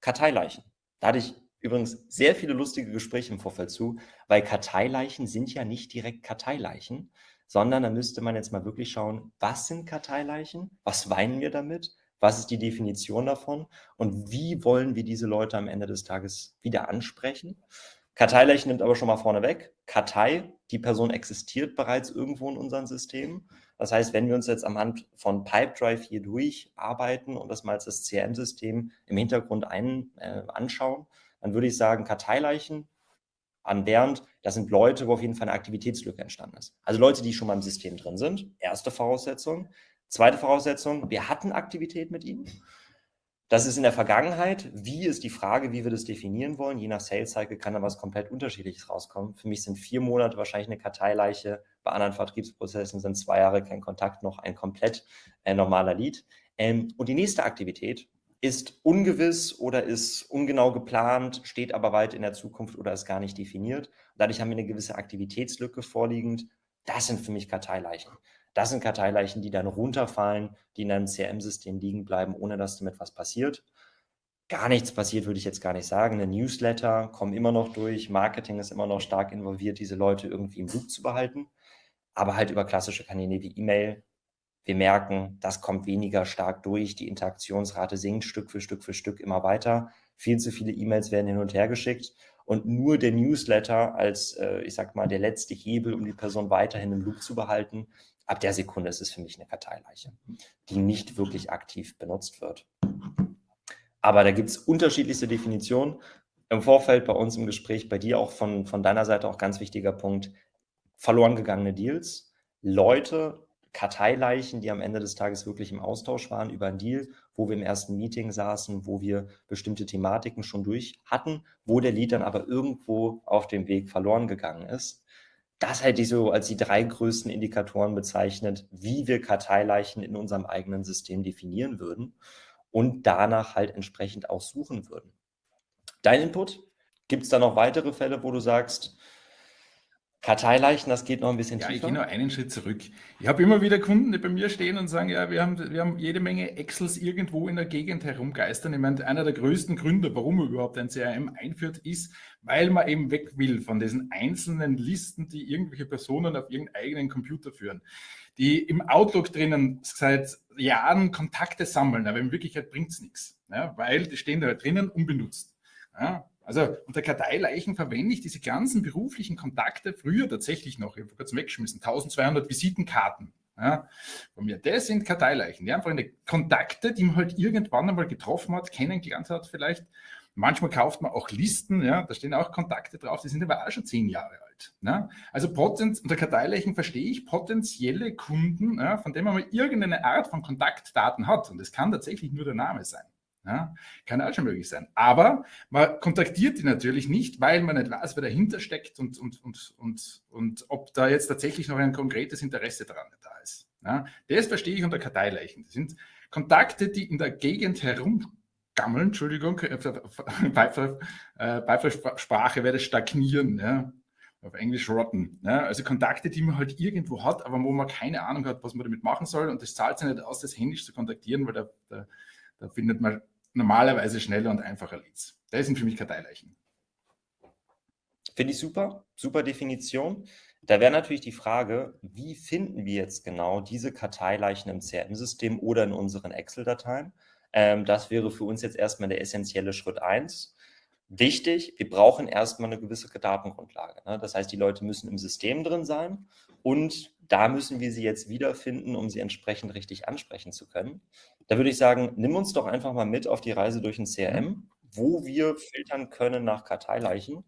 Karteileichen. Da hatte ich übrigens sehr viele lustige Gespräche im Vorfeld zu, weil Karteileichen sind ja nicht direkt Karteileichen, sondern da müsste man jetzt mal wirklich schauen, was sind Karteileichen? Was weinen wir damit? Was ist die Definition davon? Und wie wollen wir diese Leute am Ende des Tages wieder ansprechen? Karteileichen nimmt aber schon mal vorne weg. Kartei, die Person existiert bereits irgendwo in unserem System. Das heißt, wenn wir uns jetzt am Hand von Pipedrive hier durcharbeiten und das mal als das CRM-System im Hintergrund ein, äh, anschauen, dann würde ich sagen, Karteileichen an Bernd, das sind Leute, wo auf jeden Fall eine Aktivitätslücke entstanden ist. Also Leute, die schon mal im System drin sind. Erste Voraussetzung. Zweite Voraussetzung, wir hatten Aktivität mit ihnen. Das ist in der Vergangenheit. Wie ist die Frage, wie wir das definieren wollen? Je nach Sales Cycle kann da was komplett Unterschiedliches rauskommen. Für mich sind vier Monate wahrscheinlich eine Karteileiche. Bei anderen Vertriebsprozessen sind zwei Jahre kein Kontakt noch ein komplett äh, normaler Lead. Ähm, und die nächste Aktivität ist ungewiss oder ist ungenau geplant, steht aber weit in der Zukunft oder ist gar nicht definiert. Dadurch haben wir eine gewisse Aktivitätslücke vorliegend. Das sind für mich Karteileichen. Das sind Karteileichen, die dann runterfallen, die in einem CRM-System liegen bleiben, ohne dass damit was passiert. Gar nichts passiert, würde ich jetzt gar nicht sagen. Eine Newsletter kommen immer noch durch, Marketing ist immer noch stark involviert, diese Leute irgendwie im Loop zu behalten. Aber halt über klassische Kanäle wie E-Mail. Wir merken, das kommt weniger stark durch, die Interaktionsrate sinkt Stück für Stück für Stück immer weiter. Viel zu viele E-Mails werden hin und her geschickt und nur der Newsletter als, äh, ich sag mal, der letzte Hebel, um die Person weiterhin im Loop zu behalten, ab der Sekunde ist es für mich eine Karteileiche, die nicht wirklich aktiv benutzt wird. Aber da gibt es unterschiedlichste Definitionen. Im Vorfeld bei uns im Gespräch, bei dir auch von, von deiner Seite auch ganz wichtiger Punkt, verloren gegangene Deals, Leute, Karteileichen, die am Ende des Tages wirklich im Austausch waren über einen Deal, wo wir im ersten Meeting saßen, wo wir bestimmte Thematiken schon durch hatten, wo der Lead dann aber irgendwo auf dem Weg verloren gegangen ist das hätte ich so als die drei größten Indikatoren bezeichnet, wie wir Karteileichen in unserem eigenen System definieren würden und danach halt entsprechend auch suchen würden. Dein Input? Gibt es da noch weitere Fälle, wo du sagst, Karteileichen, das geht noch ein bisschen ja, tiefer. Ich gehe noch einen Schritt zurück. Ich habe immer wieder Kunden, die bei mir stehen und sagen, ja, wir haben, wir haben jede Menge Excels irgendwo in der Gegend herumgeistern. Ich meine, einer der größten Gründe, warum man überhaupt ein CRM einführt, ist, weil man eben weg will von diesen einzelnen Listen, die irgendwelche Personen auf ihren eigenen Computer führen, die im Outlook drinnen seit Jahren Kontakte sammeln, aber in Wirklichkeit bringt es nichts, ja, weil die stehen da drinnen unbenutzt. Ja, also unter Karteileichen verwende ich diese ganzen beruflichen Kontakte früher tatsächlich noch, ich habe kurz weggeschmissen, 1200 Visitenkarten. Ja, von mir. Das sind Karteileichen. Die einfach eine Kontakte, die man halt irgendwann einmal getroffen hat, kennengelernt hat vielleicht. Manchmal kauft man auch Listen, ja, da stehen auch Kontakte drauf, die sind aber auch schon zehn Jahre alt. Ja. Also Potenz, unter Karteileichen verstehe ich potenzielle Kunden, ja, von denen man mal irgendeine Art von Kontaktdaten hat. Und das kann tatsächlich nur der Name sein. Ja, kann auch schon möglich sein. Aber man kontaktiert die natürlich nicht, weil man nicht weiß, wer dahinter steckt und, und, und, und, und ob da jetzt tatsächlich noch ein konkretes Interesse daran da ist. Ja, das verstehe ich unter Karteileichen. Das sind Kontakte, die in der Gegend herumgammeln, Entschuldigung, äh, Beifallssprache werde stagnieren, ja, auf Englisch rotten. Ja, also Kontakte, die man halt irgendwo hat, aber wo man keine Ahnung hat, was man damit machen soll und das zahlt sich nicht aus, das händisch zu kontaktieren, weil da, da, da findet man normalerweise schneller und einfacher Leads. Das sind für mich Karteileichen. Finde ich super, super Definition. Da wäre natürlich die Frage, wie finden wir jetzt genau diese Karteileichen im CRM-System oder in unseren Excel-Dateien? Ähm, das wäre für uns jetzt erstmal der essentielle Schritt 1. Wichtig, wir brauchen erstmal eine gewisse Datengrundlage. Ne? Das heißt, die Leute müssen im System drin sein und da müssen wir sie jetzt wiederfinden, um sie entsprechend richtig ansprechen zu können. Da würde ich sagen, nimm uns doch einfach mal mit auf die Reise durch ein CRM, wo wir filtern können nach Karteileichen.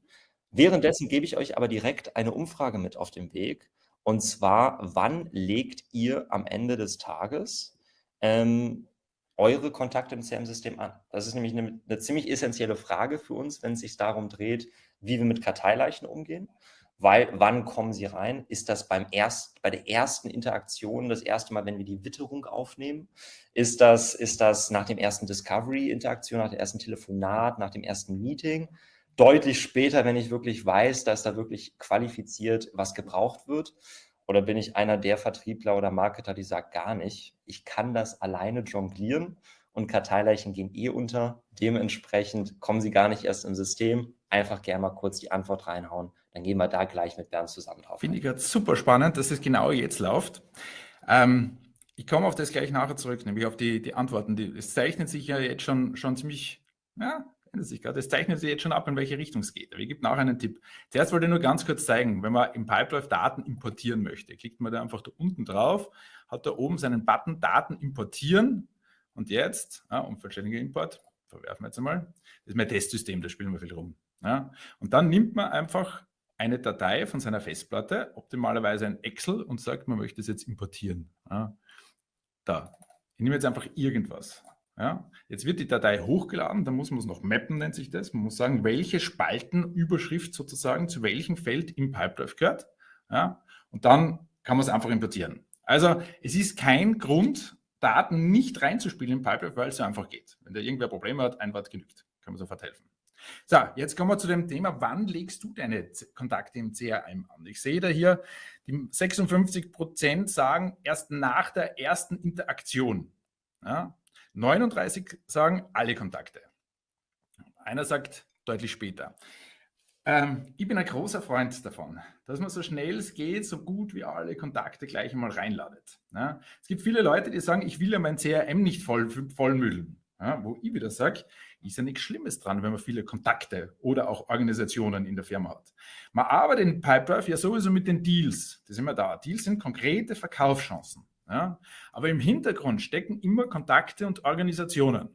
Währenddessen gebe ich euch aber direkt eine Umfrage mit auf den Weg. Und zwar, wann legt ihr am Ende des Tages ähm, eure Kontakte im CRM-System an? Das ist nämlich eine, eine, ziemlich essentielle Frage für uns, wenn es sich darum dreht, wie wir mit Karteileichen umgehen weil wann kommen sie rein? Ist das beim erst, bei der ersten Interaktion, das erste Mal, wenn wir die Witterung aufnehmen? Ist das, ist das nach dem ersten Discovery-Interaktion, nach dem ersten Telefonat, nach dem ersten Meeting? Deutlich später, wenn ich wirklich weiß, dass da wirklich qualifiziert was gebraucht wird? Oder bin ich einer der Vertriebler oder Marketer, die sagt gar nicht, ich kann das alleine jonglieren und Karteileichen gehen eh unter. Dementsprechend kommen sie gar nicht erst im System. Einfach gerne mal kurz die Antwort reinhauen. Dann gehen wir da gleich mit Bernd zusammen drauf. Finde ich gerade super spannend, dass es genau jetzt läuft. Ähm, ich komme auf das gleich nachher zurück, nämlich auf die, die Antworten. Die, es zeichnet sich ja jetzt schon, schon ziemlich, ja, ändert sich gerade. Es zeichnet sich jetzt schon ab, in welche Richtung es geht. Aber ich gebe nachher einen Tipp. Zuerst wollte ich nur ganz kurz zeigen, wenn man im Pipedrive Daten importieren möchte, klickt man da einfach da unten drauf, hat da oben seinen Button Daten importieren und jetzt, ja, unvollständiger Import, verwerfen wir jetzt einmal, das ist mein Testsystem, da spielen wir viel rum. Ja. Und dann nimmt man einfach eine Datei von seiner Festplatte, optimalerweise ein Excel und sagt, man möchte es jetzt importieren. Ja. Da, ich nehme jetzt einfach irgendwas. Ja, jetzt wird die Datei hochgeladen, dann muss man es noch mappen, nennt sich das. Man muss sagen, welche Spaltenüberschrift sozusagen zu welchem Feld im Pipedrive gehört. Ja, und dann kann man es einfach importieren. Also es ist kein Grund, Daten nicht reinzuspielen im Pipedrive, weil es so einfach geht. Wenn da irgendwer Probleme hat, ein Wort genügt. Kann man sofort helfen. So, jetzt kommen wir zu dem Thema, wann legst du deine Kontakte im CRM an? Ich sehe da hier, die 56 Prozent sagen erst nach der ersten Interaktion. Ja, 39 sagen alle Kontakte. Einer sagt deutlich später. Ähm, ich bin ein großer Freund davon, dass man so schnell es geht, so gut wie alle Kontakte gleich einmal reinladet. Ja, es gibt viele Leute, die sagen, ich will ja mein CRM nicht voll, vollmüllen. Ja, wo ich wieder sage, ist ja nichts Schlimmes dran, wenn man viele Kontakte oder auch Organisationen in der Firma hat. Man arbeitet in Pipedrive ja sowieso mit den Deals. Das sind wir da. Deals sind konkrete Verkaufschancen. Ja? Aber im Hintergrund stecken immer Kontakte und Organisationen.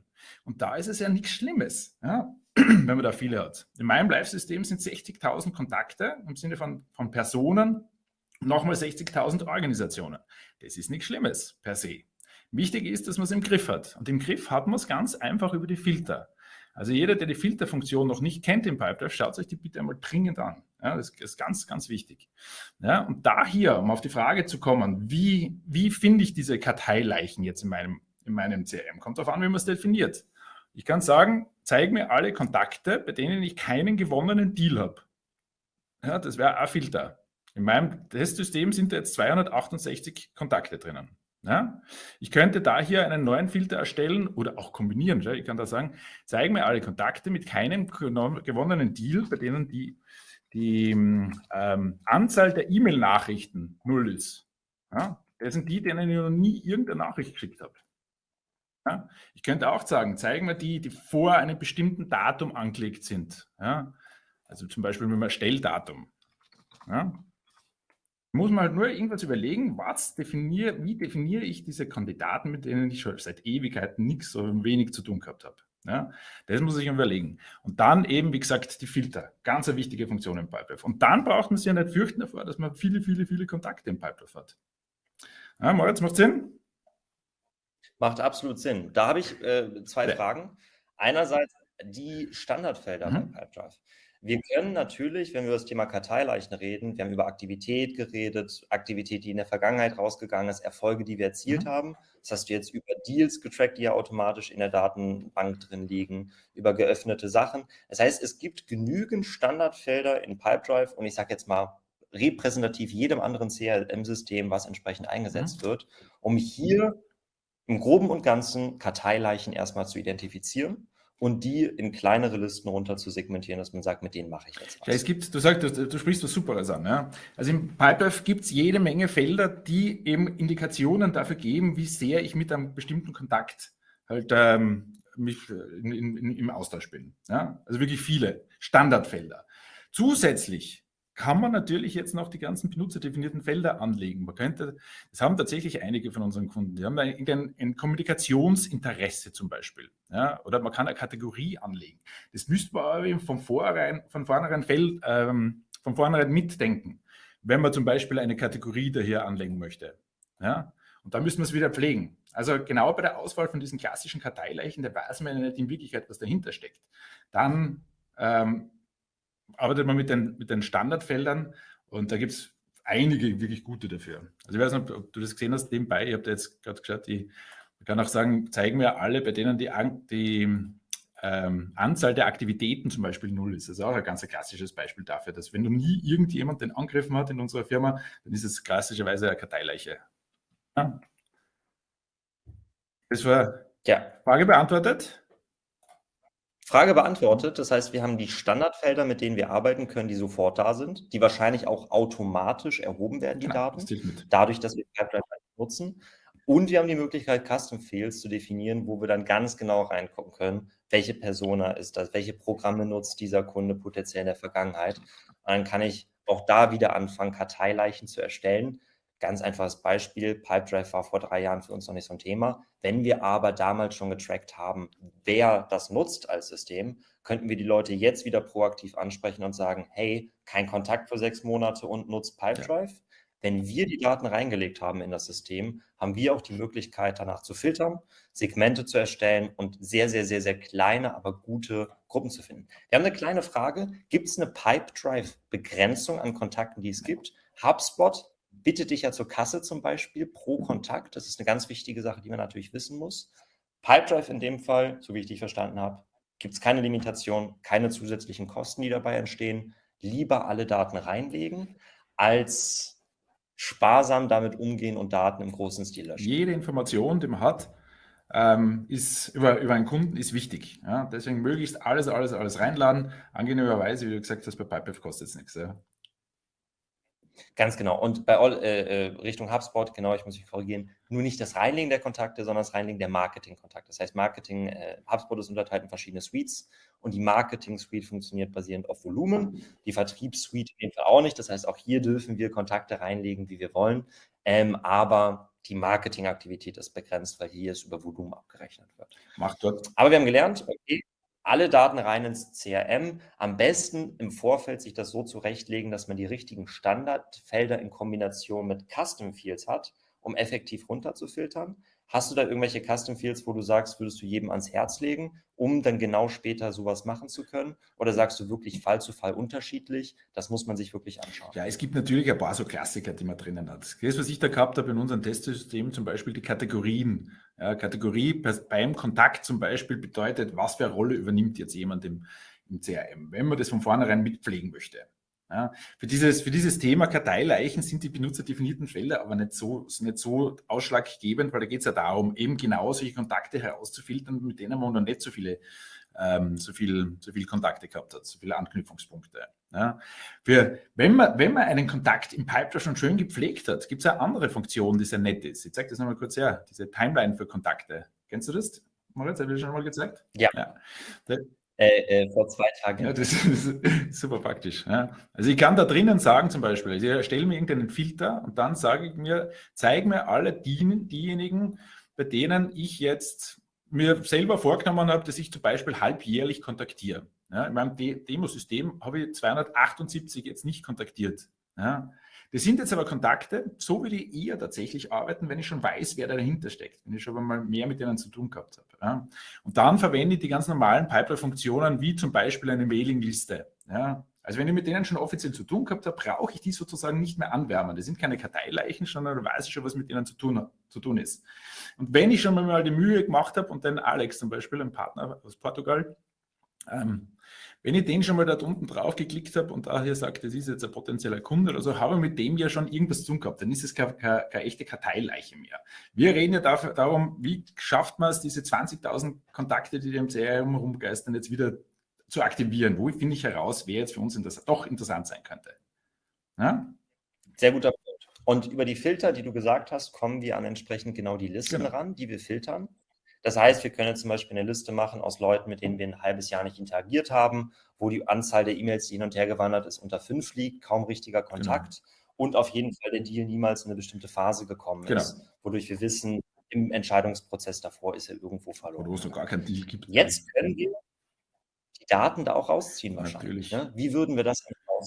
Und da ist es ja nichts Schlimmes, ja? wenn man da viele hat. In meinem Live-System sind 60.000 Kontakte im Sinne von, von Personen, nochmal 60.000 Organisationen. Das ist nichts Schlimmes per se. Wichtig ist, dass man es im Griff hat. Und im Griff hat man es ganz einfach über die Filter. Also jeder, der die Filterfunktion noch nicht kennt im Pipedrive, schaut sich die bitte einmal dringend an. Ja, das ist ganz, ganz wichtig. Ja, und da hier, um auf die Frage zu kommen, wie, wie finde ich diese Karteileichen jetzt in meinem, in meinem CRM? Kommt darauf an, wie man es definiert. Ich kann sagen, zeig mir alle Kontakte, bei denen ich keinen gewonnenen Deal habe. Ja, das wäre ein Filter. In meinem Testsystem sind da jetzt 268 Kontakte drinnen. Ja? Ich könnte da hier einen neuen Filter erstellen oder auch kombinieren. Ich kann da sagen, zeige mir alle Kontakte mit keinem gewonnenen Deal, bei denen die, die ähm, Anzahl der E-Mail-Nachrichten null ist. Ja? Das sind die, denen ich noch nie irgendeine Nachricht geschickt habe. Ja? Ich könnte auch sagen, zeigen mir die, die vor einem bestimmten Datum angelegt sind. Ja? Also zum Beispiel mit einem Stelldatum. Ja? Muss man halt nur irgendwas überlegen, was definier, wie definiere ich diese Kandidaten, mit denen ich schon seit Ewigkeiten nichts oder wenig zu tun gehabt habe. Ja, das muss ich überlegen. Und dann eben, wie gesagt, die Filter. Ganz eine wichtige Funktion im Pipedrive. Und dann braucht man sich ja nicht fürchten davor, dass man viele, viele, viele Kontakte im Pipedrive hat. Ja, Moritz, macht Sinn? Macht absolut Sinn. Da habe ich äh, zwei ja. Fragen. Einerseits die Standardfelder mhm. bei Pipedrive. Wir können natürlich, wenn wir über das Thema Karteileichen reden, wir haben über Aktivität geredet, Aktivität, die in der Vergangenheit rausgegangen ist, Erfolge, die wir erzielt mhm. haben. Das hast du jetzt über Deals getrackt, die ja automatisch in der Datenbank drin liegen, über geöffnete Sachen. Das heißt, es gibt genügend Standardfelder in Pipedrive und ich sage jetzt mal repräsentativ jedem anderen CRM-System, was entsprechend eingesetzt mhm. wird, um hier im Groben und Ganzen Karteileichen erstmal zu identifizieren und die in kleinere Listen runter zu segmentieren, dass man sagt, mit denen mache ich jetzt was. Ja, es gibt, du sagst, du, du sprichst was Superes an. Ja? Also im Pipedrive gibt es jede Menge Felder, die eben Indikationen dafür geben, wie sehr ich mit einem bestimmten Kontakt halt ähm, mich in, in, im Austausch bin. Ja? Also wirklich viele Standardfelder. Zusätzlich kann man natürlich jetzt noch die ganzen benutzerdefinierten Felder anlegen. Man könnte, das haben tatsächlich einige von unseren Kunden, die haben ein, ein Kommunikationsinteresse zum Beispiel. Ja, oder man kann eine Kategorie anlegen. Das müsste man aber von vornherein, von vornherein, Feld, ähm, von vornherein mitdenken, wenn man zum Beispiel eine Kategorie daher anlegen möchte. Ja, und da müssen wir es wieder pflegen. Also genau bei der Auswahl von diesen klassischen Karteileichen, da weiß man ja nicht in Wirklichkeit, was dahinter steckt. Dann ähm, arbeitet man mit den, mit den Standardfeldern und da gibt es einige wirklich gute dafür. Also ich weiß nicht, ob du das gesehen hast nebenbei, ich habe da jetzt gerade geschaut, ich kann auch sagen, zeigen mir alle, bei denen die, die ähm, Anzahl der Aktivitäten zum Beispiel null ist. Das ist auch ein ganz klassisches Beispiel dafür, dass wenn du nie irgendjemand den angegriffen hat in unserer Firma, dann ist es klassischerweise eine Karteileiche. Ja. Das war Ja. Frage beantwortet? Frage beantwortet. Das heißt, wir haben die Standardfelder, mit denen wir arbeiten können, die sofort da sind, die wahrscheinlich auch automatisch erhoben werden, die genau, Daten, dadurch, dass wir Pipeline nutzen. Und wir haben die Möglichkeit, Custom Fields zu definieren, wo wir dann ganz genau reingucken können, welche Persona ist das, welche Programme nutzt dieser Kunde potenziell in der Vergangenheit. Und dann kann ich auch da wieder anfangen, Karteileichen zu erstellen, Ganz einfaches Beispiel, Pipedrive war vor drei Jahren für uns noch nicht so ein Thema. Wenn wir aber damals schon getrackt haben, wer das nutzt als System, könnten wir die Leute jetzt wieder proaktiv ansprechen und sagen, hey, kein Kontakt für sechs Monate und nutzt Pipedrive. Ja. Wenn wir die Daten reingelegt haben in das System, haben wir auch die Möglichkeit, danach zu filtern, Segmente zu erstellen und sehr, sehr, sehr, sehr kleine, aber gute Gruppen zu finden. Wir haben eine kleine Frage. Gibt es eine Pipedrive-Begrenzung an Kontakten, die es gibt? HubSpot bitte dich ja zur Kasse zum Beispiel pro Kontakt. Das ist eine ganz wichtige Sache, die man natürlich wissen muss. Pipedrive in dem Fall, so wie ich dich verstanden habe, gibt es keine Limitation, keine zusätzlichen Kosten, die dabei entstehen. Lieber alle Daten reinlegen, als sparsam damit umgehen und Daten im großen Stil löschen. Jede Information, die man hat, ähm, ist über, über einen Kunden ist wichtig. Ja? Deswegen möglichst alles, alles, alles reinladen. Angenehmerweise, wie du gesagt hast, bei Pipedrive kostet es nichts. Ja? Ganz genau. Und bei äh, äh, Richtung HubSpot, genau, ich muss mich korrigieren, nur nicht das Reinlegen der Kontakte, sondern das Reinlegen der Marketing-Kontakte. Das heißt, Marketing, äh, HubSpot ist unterteilt in verschiedene Suites und die Marketing-Suite funktioniert basierend auf Volumen, die Vertriebssuite in dem Fall auch nicht. Das heißt, auch hier dürfen wir Kontakte reinlegen, wie wir wollen, ähm, aber die Marketingaktivität ist begrenzt, weil hier es über Volumen abgerechnet wird. Macht dort. Aber wir haben gelernt, okay, alle Daten rein ins CRM. Am besten im Vorfeld sich das so zurechtlegen, dass man die richtigen Standardfelder in Kombination mit Custom Fields hat, um effektiv runterzufiltern. Hast du da irgendwelche Custom Fields, wo du sagst, würdest du jedem ans Herz legen, um dann genau später sowas machen zu können? Oder sagst du wirklich Fall zu Fall unterschiedlich? Das muss man sich wirklich anschauen. Ja, es gibt natürlich ein paar so Klassiker, die man drinnen hat. Das, was ich da gehabt habe in unserem Testsystem, zum Beispiel die Kategorien. Ja, Kategorie beim Kontakt zum Beispiel bedeutet, was für eine Rolle übernimmt jetzt jemand im, im CRM, wenn man das von vornherein mitpflegen möchte. Ja, für, dieses, für dieses Thema Karteileichen sind die benutzerdefinierten Felder aber nicht so, nicht so ausschlaggebend, weil da geht es ja darum, eben genau solche Kontakte herauszufiltern, mit denen man noch nicht so viele, ähm, so viel, so viel Kontakte gehabt hat, so viele Anknüpfungspunkte. Ja. Für, wenn, man, wenn man einen Kontakt im Pipeline schon schön gepflegt hat, gibt es eine andere Funktion, die sehr nett ist. Ich zeige das nochmal kurz her, diese Timeline für Kontakte. Kennst du das? Moritz, habe ich schon mal gezeigt? Ja. ja. Äh, äh, vor zwei Tagen. Ja, das ist super praktisch. Ja. Also ich kann da drinnen sagen zum Beispiel, also ich erstelle mir irgendeinen Filter und dann sage ich mir, zeige mir alle die, diejenigen, bei denen ich jetzt mir selber vorgenommen habe, dass ich zum Beispiel halbjährlich kontaktiere. Ja, in meinem De Demosystem habe ich 278 jetzt nicht kontaktiert. Ja. Das sind jetzt aber Kontakte, so will ich eher tatsächlich arbeiten, wenn ich schon weiß, wer dahinter steckt, wenn ich schon mal mehr mit denen zu tun gehabt habe. Ja. Und dann verwende ich die ganz normalen Pipeline-Funktionen, wie zum Beispiel eine Mailingliste. Ja. Also wenn ich mit denen schon offiziell zu tun gehabt habe, brauche ich die sozusagen nicht mehr anwärmen. Das sind keine Karteileichen, sondern da weiß ich schon, was mit denen zu tun, zu tun ist. Und wenn ich schon mal die Mühe gemacht habe und den Alex zum Beispiel, ein Partner aus Portugal, ähm, wenn ich den schon mal dort unten drauf geklickt habe und da hier sagt, das ist jetzt ein potenzieller Kunde oder so, habe ich mit dem ja schon irgendwas zu tun gehabt. Dann ist es keine, keine, keine echte Karteileiche mehr. Wir reden ja dafür, darum, wie schafft man es, diese 20.000 Kontakte, die im CRM rumgeistern, jetzt wieder zu aktivieren? Wo finde ich heraus, wer jetzt für uns doch interessant sein könnte? Ja? Sehr guter Punkt. Und über die Filter, die du gesagt hast, kommen wir an entsprechend genau die Listen genau. ran, die wir filtern. Das heißt, wir können zum Beispiel eine Liste machen aus Leuten, mit denen wir ein halbes Jahr nicht interagiert haben, wo die Anzahl der E-Mails, die hin und her gewandert ist, unter fünf liegt, kaum richtiger genau. Kontakt genau. und auf jeden Fall der Deal niemals in eine bestimmte Phase gekommen genau. ist, wodurch wir wissen, im Entscheidungsprozess davor ist er irgendwo verloren. Oder wo es noch gar keinen Deal gibt. Jetzt können wir Daten da auch rausziehen wahrscheinlich. Ne? Wie würden wir das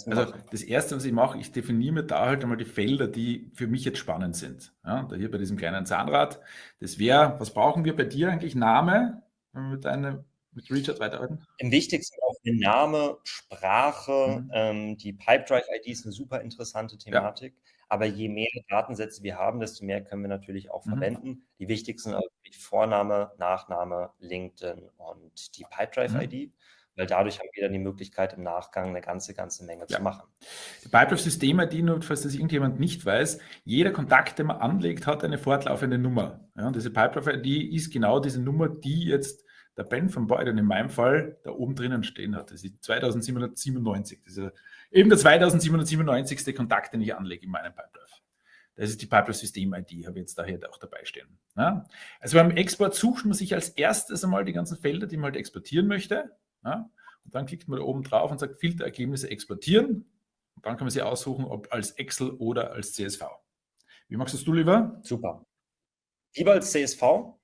also das Erste, was ich mache, ich definiere mir da halt einmal die Felder, die für mich jetzt spannend sind. Ja, da hier bei diesem kleinen Zahnrad. Das wäre, was brauchen wir bei dir eigentlich? Name, wenn wir mit, einem, mit Richard weiterarbeiten? Im wichtigsten auch der Name, Sprache, mhm. ähm, die Pipedrive-ID ist eine super interessante Thematik. Ja. Aber je mehr Datensätze wir haben, desto mehr können wir natürlich auch mhm. verwenden. Die wichtigsten sind also Vorname, Nachname, LinkedIn und die Pipedrive-ID. Mhm. Weil dadurch haben wir dann die Möglichkeit, im Nachgang eine ganze, ganze Menge ja. zu machen. Die Pipedrive-System-ID, nur falls das irgendjemand nicht weiß, jeder Kontakt, den man anlegt, hat eine fortlaufende Nummer. Ja, und diese Pipedrive-ID ist genau diese Nummer, die jetzt der Ben von Beuden in meinem Fall da oben drinnen stehen hat. Das ist 2797. Das ist eben der 2797. Kontakt, den ich anlege in meinem Pipedrive. Das ist die Pipeline System ID, habe ich jetzt daher auch dabei stehen. Ja? Also beim Export sucht man sich als erstes einmal die ganzen Felder, die man halt exportieren möchte. Ja? Und dann klickt man da oben drauf und sagt Filterergebnisse exportieren. Und dann kann man sie aussuchen, ob als Excel oder als CSV. Wie machst du lieber? Super. Lieber als CSV,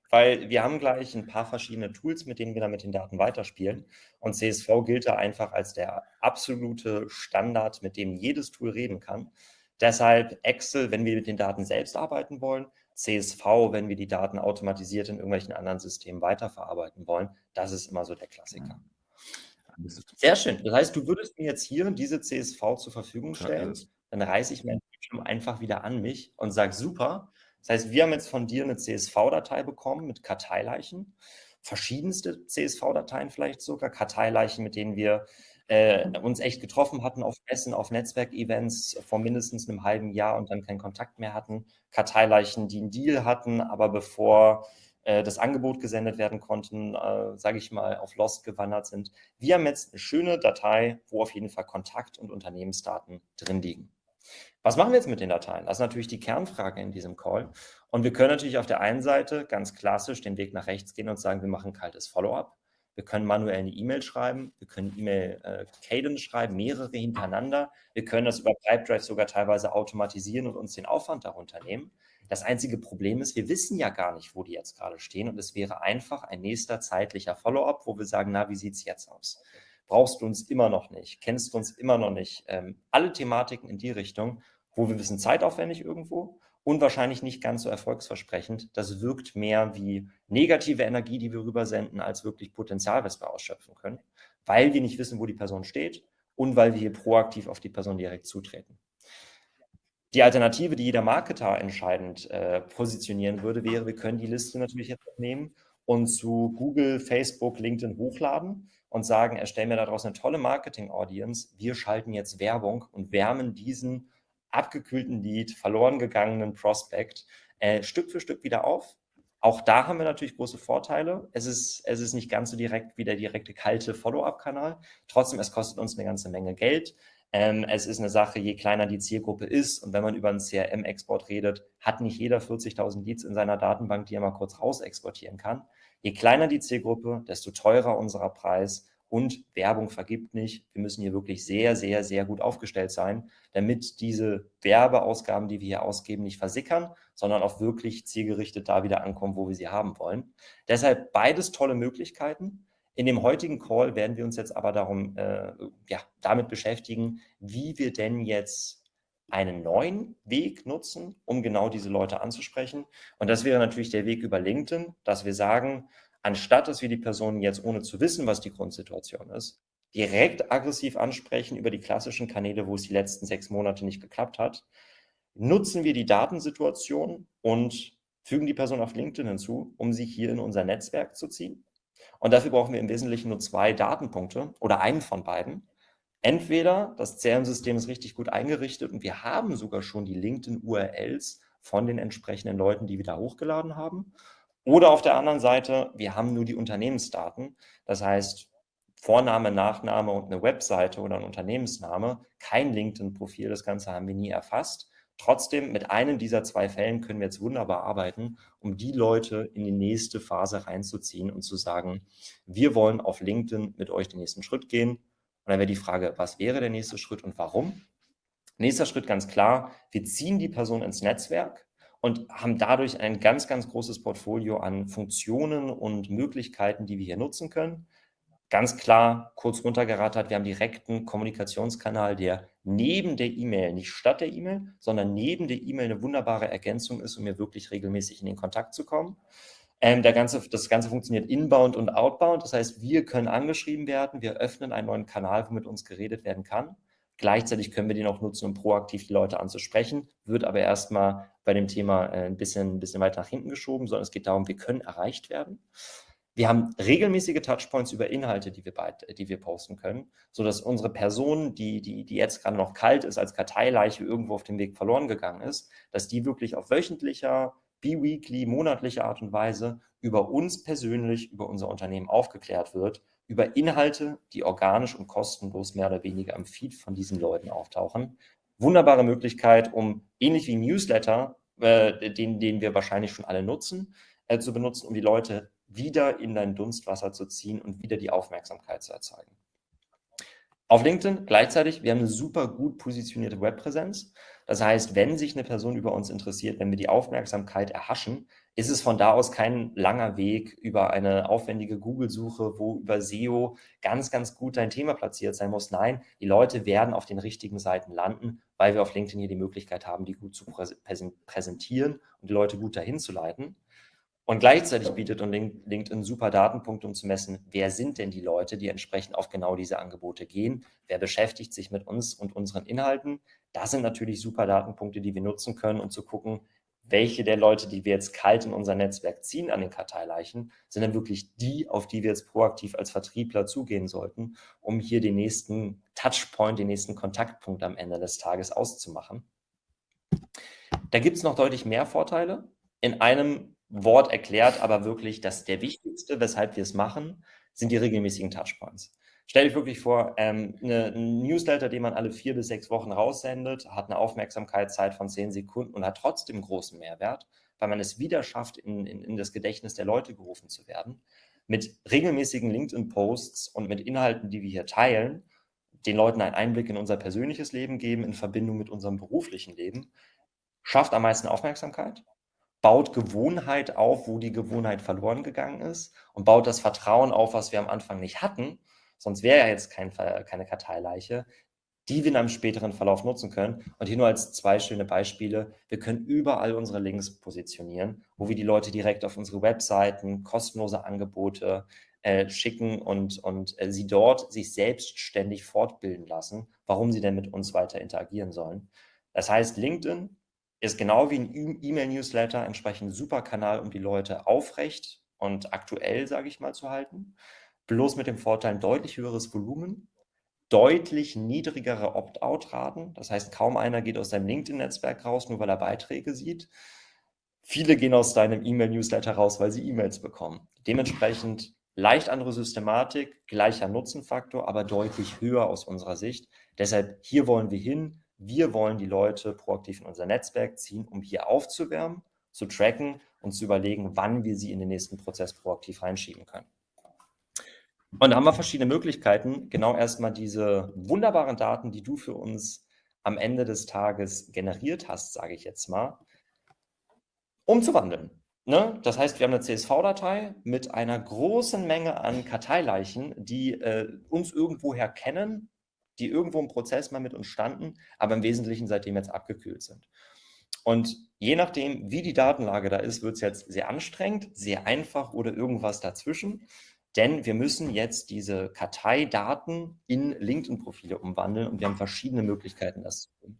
weil wir haben gleich ein paar verschiedene Tools, mit denen wir dann mit den Daten weiterspielen. Und CSV gilt da einfach als der absolute Standard, mit dem jedes Tool reden kann. Deshalb Excel, wenn wir mit den Daten selbst arbeiten wollen, CSV, wenn wir die Daten automatisiert in irgendwelchen anderen Systemen weiterverarbeiten wollen. Das ist immer so der Klassiker. Sehr schön. Das heißt, du würdest mir jetzt hier diese CSV zur Verfügung stellen. Dann reiße ich meinen Bildschirm einfach wieder an mich und sage, super. Das heißt, wir haben jetzt von dir eine CSV-Datei bekommen mit Karteileichen. Verschiedenste CSV-Dateien vielleicht sogar. Karteileichen, mit denen wir äh, uns echt getroffen hatten auf Messen, auf Netzwerkevents vor mindestens einem halben Jahr und dann keinen Kontakt mehr hatten. Karteileichen, die einen Deal hatten, aber bevor das Angebot gesendet werden konnten, äh, sage ich mal, auf Lost gewandert sind. Wir haben jetzt eine schöne Datei, wo auf jeden Fall Kontakt- und Unternehmensdaten drin liegen. Was machen wir jetzt mit den Dateien? Das ist natürlich die Kernfrage in diesem Call. Und wir können natürlich auf der einen Seite ganz klassisch den Weg nach rechts gehen und sagen, wir machen kaltes Follow-up. Wir können manuell eine E-Mail schreiben, wir können E-Mail äh, schreiben, mehrere hintereinander. Wir können das über Pipedrive sogar teilweise automatisieren und uns den Aufwand darunter nehmen. Das einzige Problem ist, wir wissen ja gar nicht, wo die jetzt gerade stehen und es wäre einfach ein nächster zeitlicher Follow-up, wo wir sagen, na, wie sieht es jetzt aus? Brauchst du uns immer noch nicht? Kennst du uns immer noch nicht? Ähm, alle Thematiken in die Richtung, wo wir wissen, zeitaufwendig irgendwo und wahrscheinlich nicht ganz so erfolgsversprechend. Das wirkt mehr wie negative Energie, die wir rübersenden, als wirklich Potenzial, was wir ausschöpfen können, weil wir nicht wissen, wo die Person steht und weil wir hier proaktiv auf die Person direkt zutreten. Die Alternative, die jeder Marketer entscheidend äh, positionieren würde, wäre, wir können die Liste natürlich jetzt nehmen und zu Google, Facebook, LinkedIn hochladen und sagen, erstellen mir daraus eine tolle Marketing-Audience. Wir schalten jetzt Werbung und wärmen diesen abgekühlten Lead, verloren gegangenen Prospect äh, Stück für Stück wieder auf. Auch da haben wir natürlich große Vorteile. Es ist, es ist nicht ganz so direkt wie der direkte kalte Follow-up-Kanal. Trotzdem, es kostet uns eine ganze Menge Geld. Ähm, es ist eine Sache, je kleiner die Zielgruppe ist und wenn man über einen CRM-Export redet, hat nicht jeder 40.000 Leads in seiner Datenbank, die er mal kurz raus exportieren kann. Je kleiner die Zielgruppe, desto teurer unser Preis und Werbung vergibt nicht. Wir müssen hier wirklich sehr, sehr, sehr gut aufgestellt sein, damit diese Werbeausgaben, die wir hier ausgeben, nicht versickern, sondern auch wirklich zielgerichtet da wieder ankommen, wo wir sie haben wollen. Deshalb beides tolle Möglichkeiten. In dem heutigen Call werden wir uns jetzt aber darum, äh, ja, damit beschäftigen, wie wir denn jetzt einen neuen Weg nutzen, um genau diese Leute anzusprechen. Und das wäre natürlich der Weg über LinkedIn, dass wir sagen, anstatt dass wir die Personen jetzt ohne zu wissen, was die Grundsituation ist, direkt aggressiv ansprechen über die klassischen Kanäle, wo es die letzten sechs Monate nicht geklappt hat, nutzen wir die Datensituation und fügen die Person auf LinkedIn hinzu, um sie hier in unser Netzwerk zu ziehen. Und dafür brauchen wir im Wesentlichen nur zwei Datenpunkte oder einen von beiden. Entweder das CRM-System ist richtig gut eingerichtet und wir haben sogar schon die LinkedIn-URLs von den entsprechenden Leuten, die wir da hochgeladen haben. Oder auf der anderen Seite, wir haben nur die Unternehmensdaten. Das heißt, Vorname, Nachname und eine Webseite oder ein Unternehmensname, kein LinkedIn-Profil, das Ganze haben wir nie erfasst. Trotzdem, mit einem dieser zwei Fällen können wir jetzt wunderbar arbeiten, um die Leute in die nächste Phase reinzuziehen und zu sagen, wir wollen auf LinkedIn mit euch den nächsten Schritt gehen. Und dann wäre die Frage, was wäre der nächste Schritt und warum? Nächster Schritt ganz klar, wir ziehen die Person ins Netzwerk und haben dadurch ein ganz, ganz großes Portfolio an Funktionen und Möglichkeiten, die wir hier nutzen können. Ganz klar, kurz runtergerattert, wir haben direkten Kommunikationskanal, der neben der E-Mail, nicht statt der E-Mail, sondern neben der E-Mail eine wunderbare Ergänzung ist, um mir wirklich regelmäßig in den Kontakt zu kommen. Ähm, der ganze, das Ganze funktioniert inbound und outbound. Das heißt, wir können angeschrieben werden, wir öffnen einen neuen Kanal, wo mit uns geredet werden kann. Gleichzeitig können wir den auch nutzen, um proaktiv die Leute anzusprechen, wird aber erstmal bei dem Thema äh, ein bisschen, ein bisschen weiter nach hinten geschoben, sondern es geht darum, wir können erreicht werden. Wir haben regelmäßige Touchpoints über Inhalte, die wir, die wir posten können, sodass unsere Person, die, die, die jetzt gerade noch kalt ist, als Karteileiche irgendwo auf dem Weg verloren gegangen ist, dass die wirklich auf wöchentlicher, bi-weekly, monatlicher Art und Weise über uns persönlich, über unser Unternehmen aufgeklärt wird, über Inhalte, die organisch und kostenlos mehr oder weniger am Feed von diesen Leuten auftauchen. Wunderbare Möglichkeit, um ähnlich wie Newsletter, äh, den, den wir wahrscheinlich schon alle nutzen, äh, zu benutzen, um die Leute wieder in dein Dunstwasser zu ziehen und wieder die Aufmerksamkeit zu erzeugen. Auf LinkedIn gleichzeitig, wir haben eine super gut positionierte Webpräsenz. Das heißt, wenn sich eine Person über uns interessiert, wenn wir die Aufmerksamkeit erhaschen, ist es von da aus kein langer Weg über eine aufwendige Google-Suche, wo über SEO ganz, ganz gut dein Thema platziert sein muss. Nein, die Leute werden auf den richtigen Seiten landen, weil wir auf LinkedIn hier die Möglichkeit haben, die gut zu präsentieren und die Leute gut dahin zu leiten. Und gleichzeitig bietet LinkedIn super Datenpunkte, um zu messen, wer sind denn die Leute, die entsprechend auf genau diese Angebote gehen, wer beschäftigt sich mit uns und unseren Inhalten. Das sind natürlich super Datenpunkte, die wir nutzen können, um zu gucken, welche der Leute, die wir jetzt kalt in unser Netzwerk ziehen an den Karteileichen, sind dann wirklich die, auf die wir jetzt proaktiv als Vertriebler zugehen sollten, um hier den nächsten Touchpoint, den nächsten Kontaktpunkt am Ende des Tages auszumachen. Da gibt es noch deutlich mehr Vorteile. In einem Wort erklärt, aber wirklich, dass der wichtigste, weshalb wir es machen, sind die regelmäßigen Touchpoints. Stell dich wirklich vor, ähm, eine, ein Newsletter, den man alle vier bis sechs Wochen raussendet, hat eine Aufmerksamkeitszeit von zehn Sekunden und hat trotzdem großen Mehrwert, weil man es wieder schafft, in, in, in das Gedächtnis der Leute gerufen zu werden. Mit regelmäßigen LinkedIn-Posts und mit Inhalten, die wir hier teilen, den Leuten einen Einblick in unser persönliches Leben geben, in Verbindung mit unserem beruflichen Leben, schafft am meisten Aufmerksamkeit, baut Gewohnheit auf, wo die Gewohnheit verloren gegangen ist und baut das Vertrauen auf, was wir am Anfang nicht hatten. Sonst wäre ja jetzt kein, keine Karteileiche, die wir in einem späteren Verlauf nutzen können. Und hier nur als zwei schöne Beispiele. Wir können überall unsere Links positionieren, wo wir die Leute direkt auf unsere Webseiten, kostenlose Angebote äh, schicken und, und äh, sie dort sich selbstständig fortbilden lassen, warum sie denn mit uns weiter interagieren sollen. Das heißt, LinkedIn ist genau wie ein E-Mail-Newsletter entsprechend ein super Kanal, um die Leute aufrecht und aktuell, sage ich mal, zu halten. Bloß mit dem Vorteil ein deutlich höheres Volumen, deutlich niedrigere Opt-out-Raten. Das heißt, kaum einer geht aus seinem LinkedIn-Netzwerk raus, nur weil er Beiträge sieht. Viele gehen aus deinem E-Mail-Newsletter raus, weil sie E-Mails bekommen. Dementsprechend leicht andere Systematik, gleicher Nutzenfaktor, aber deutlich höher aus unserer Sicht. Deshalb hier wollen wir hin, wir wollen die Leute proaktiv in unser Netzwerk ziehen, um hier aufzuwärmen, zu tracken und zu überlegen, wann wir sie in den nächsten Prozess proaktiv reinschieben können. Und da haben wir verschiedene Möglichkeiten, genau erstmal diese wunderbaren Daten, die du für uns am Ende des Tages generiert hast, sage ich jetzt mal, umzuwandeln. Ne? Das heißt, wir haben eine CSV-Datei mit einer großen Menge an Karteileichen, die äh, uns irgendwoher kennen, die irgendwo im Prozess mal mit uns standen, aber im Wesentlichen seitdem jetzt abgekühlt sind. Und je nachdem, wie die Datenlage da ist, wird es jetzt sehr anstrengend, sehr einfach oder irgendwas dazwischen. Denn wir müssen jetzt diese Karteidaten in LinkedIn-Profile umwandeln und wir haben verschiedene Möglichkeiten, das zu tun.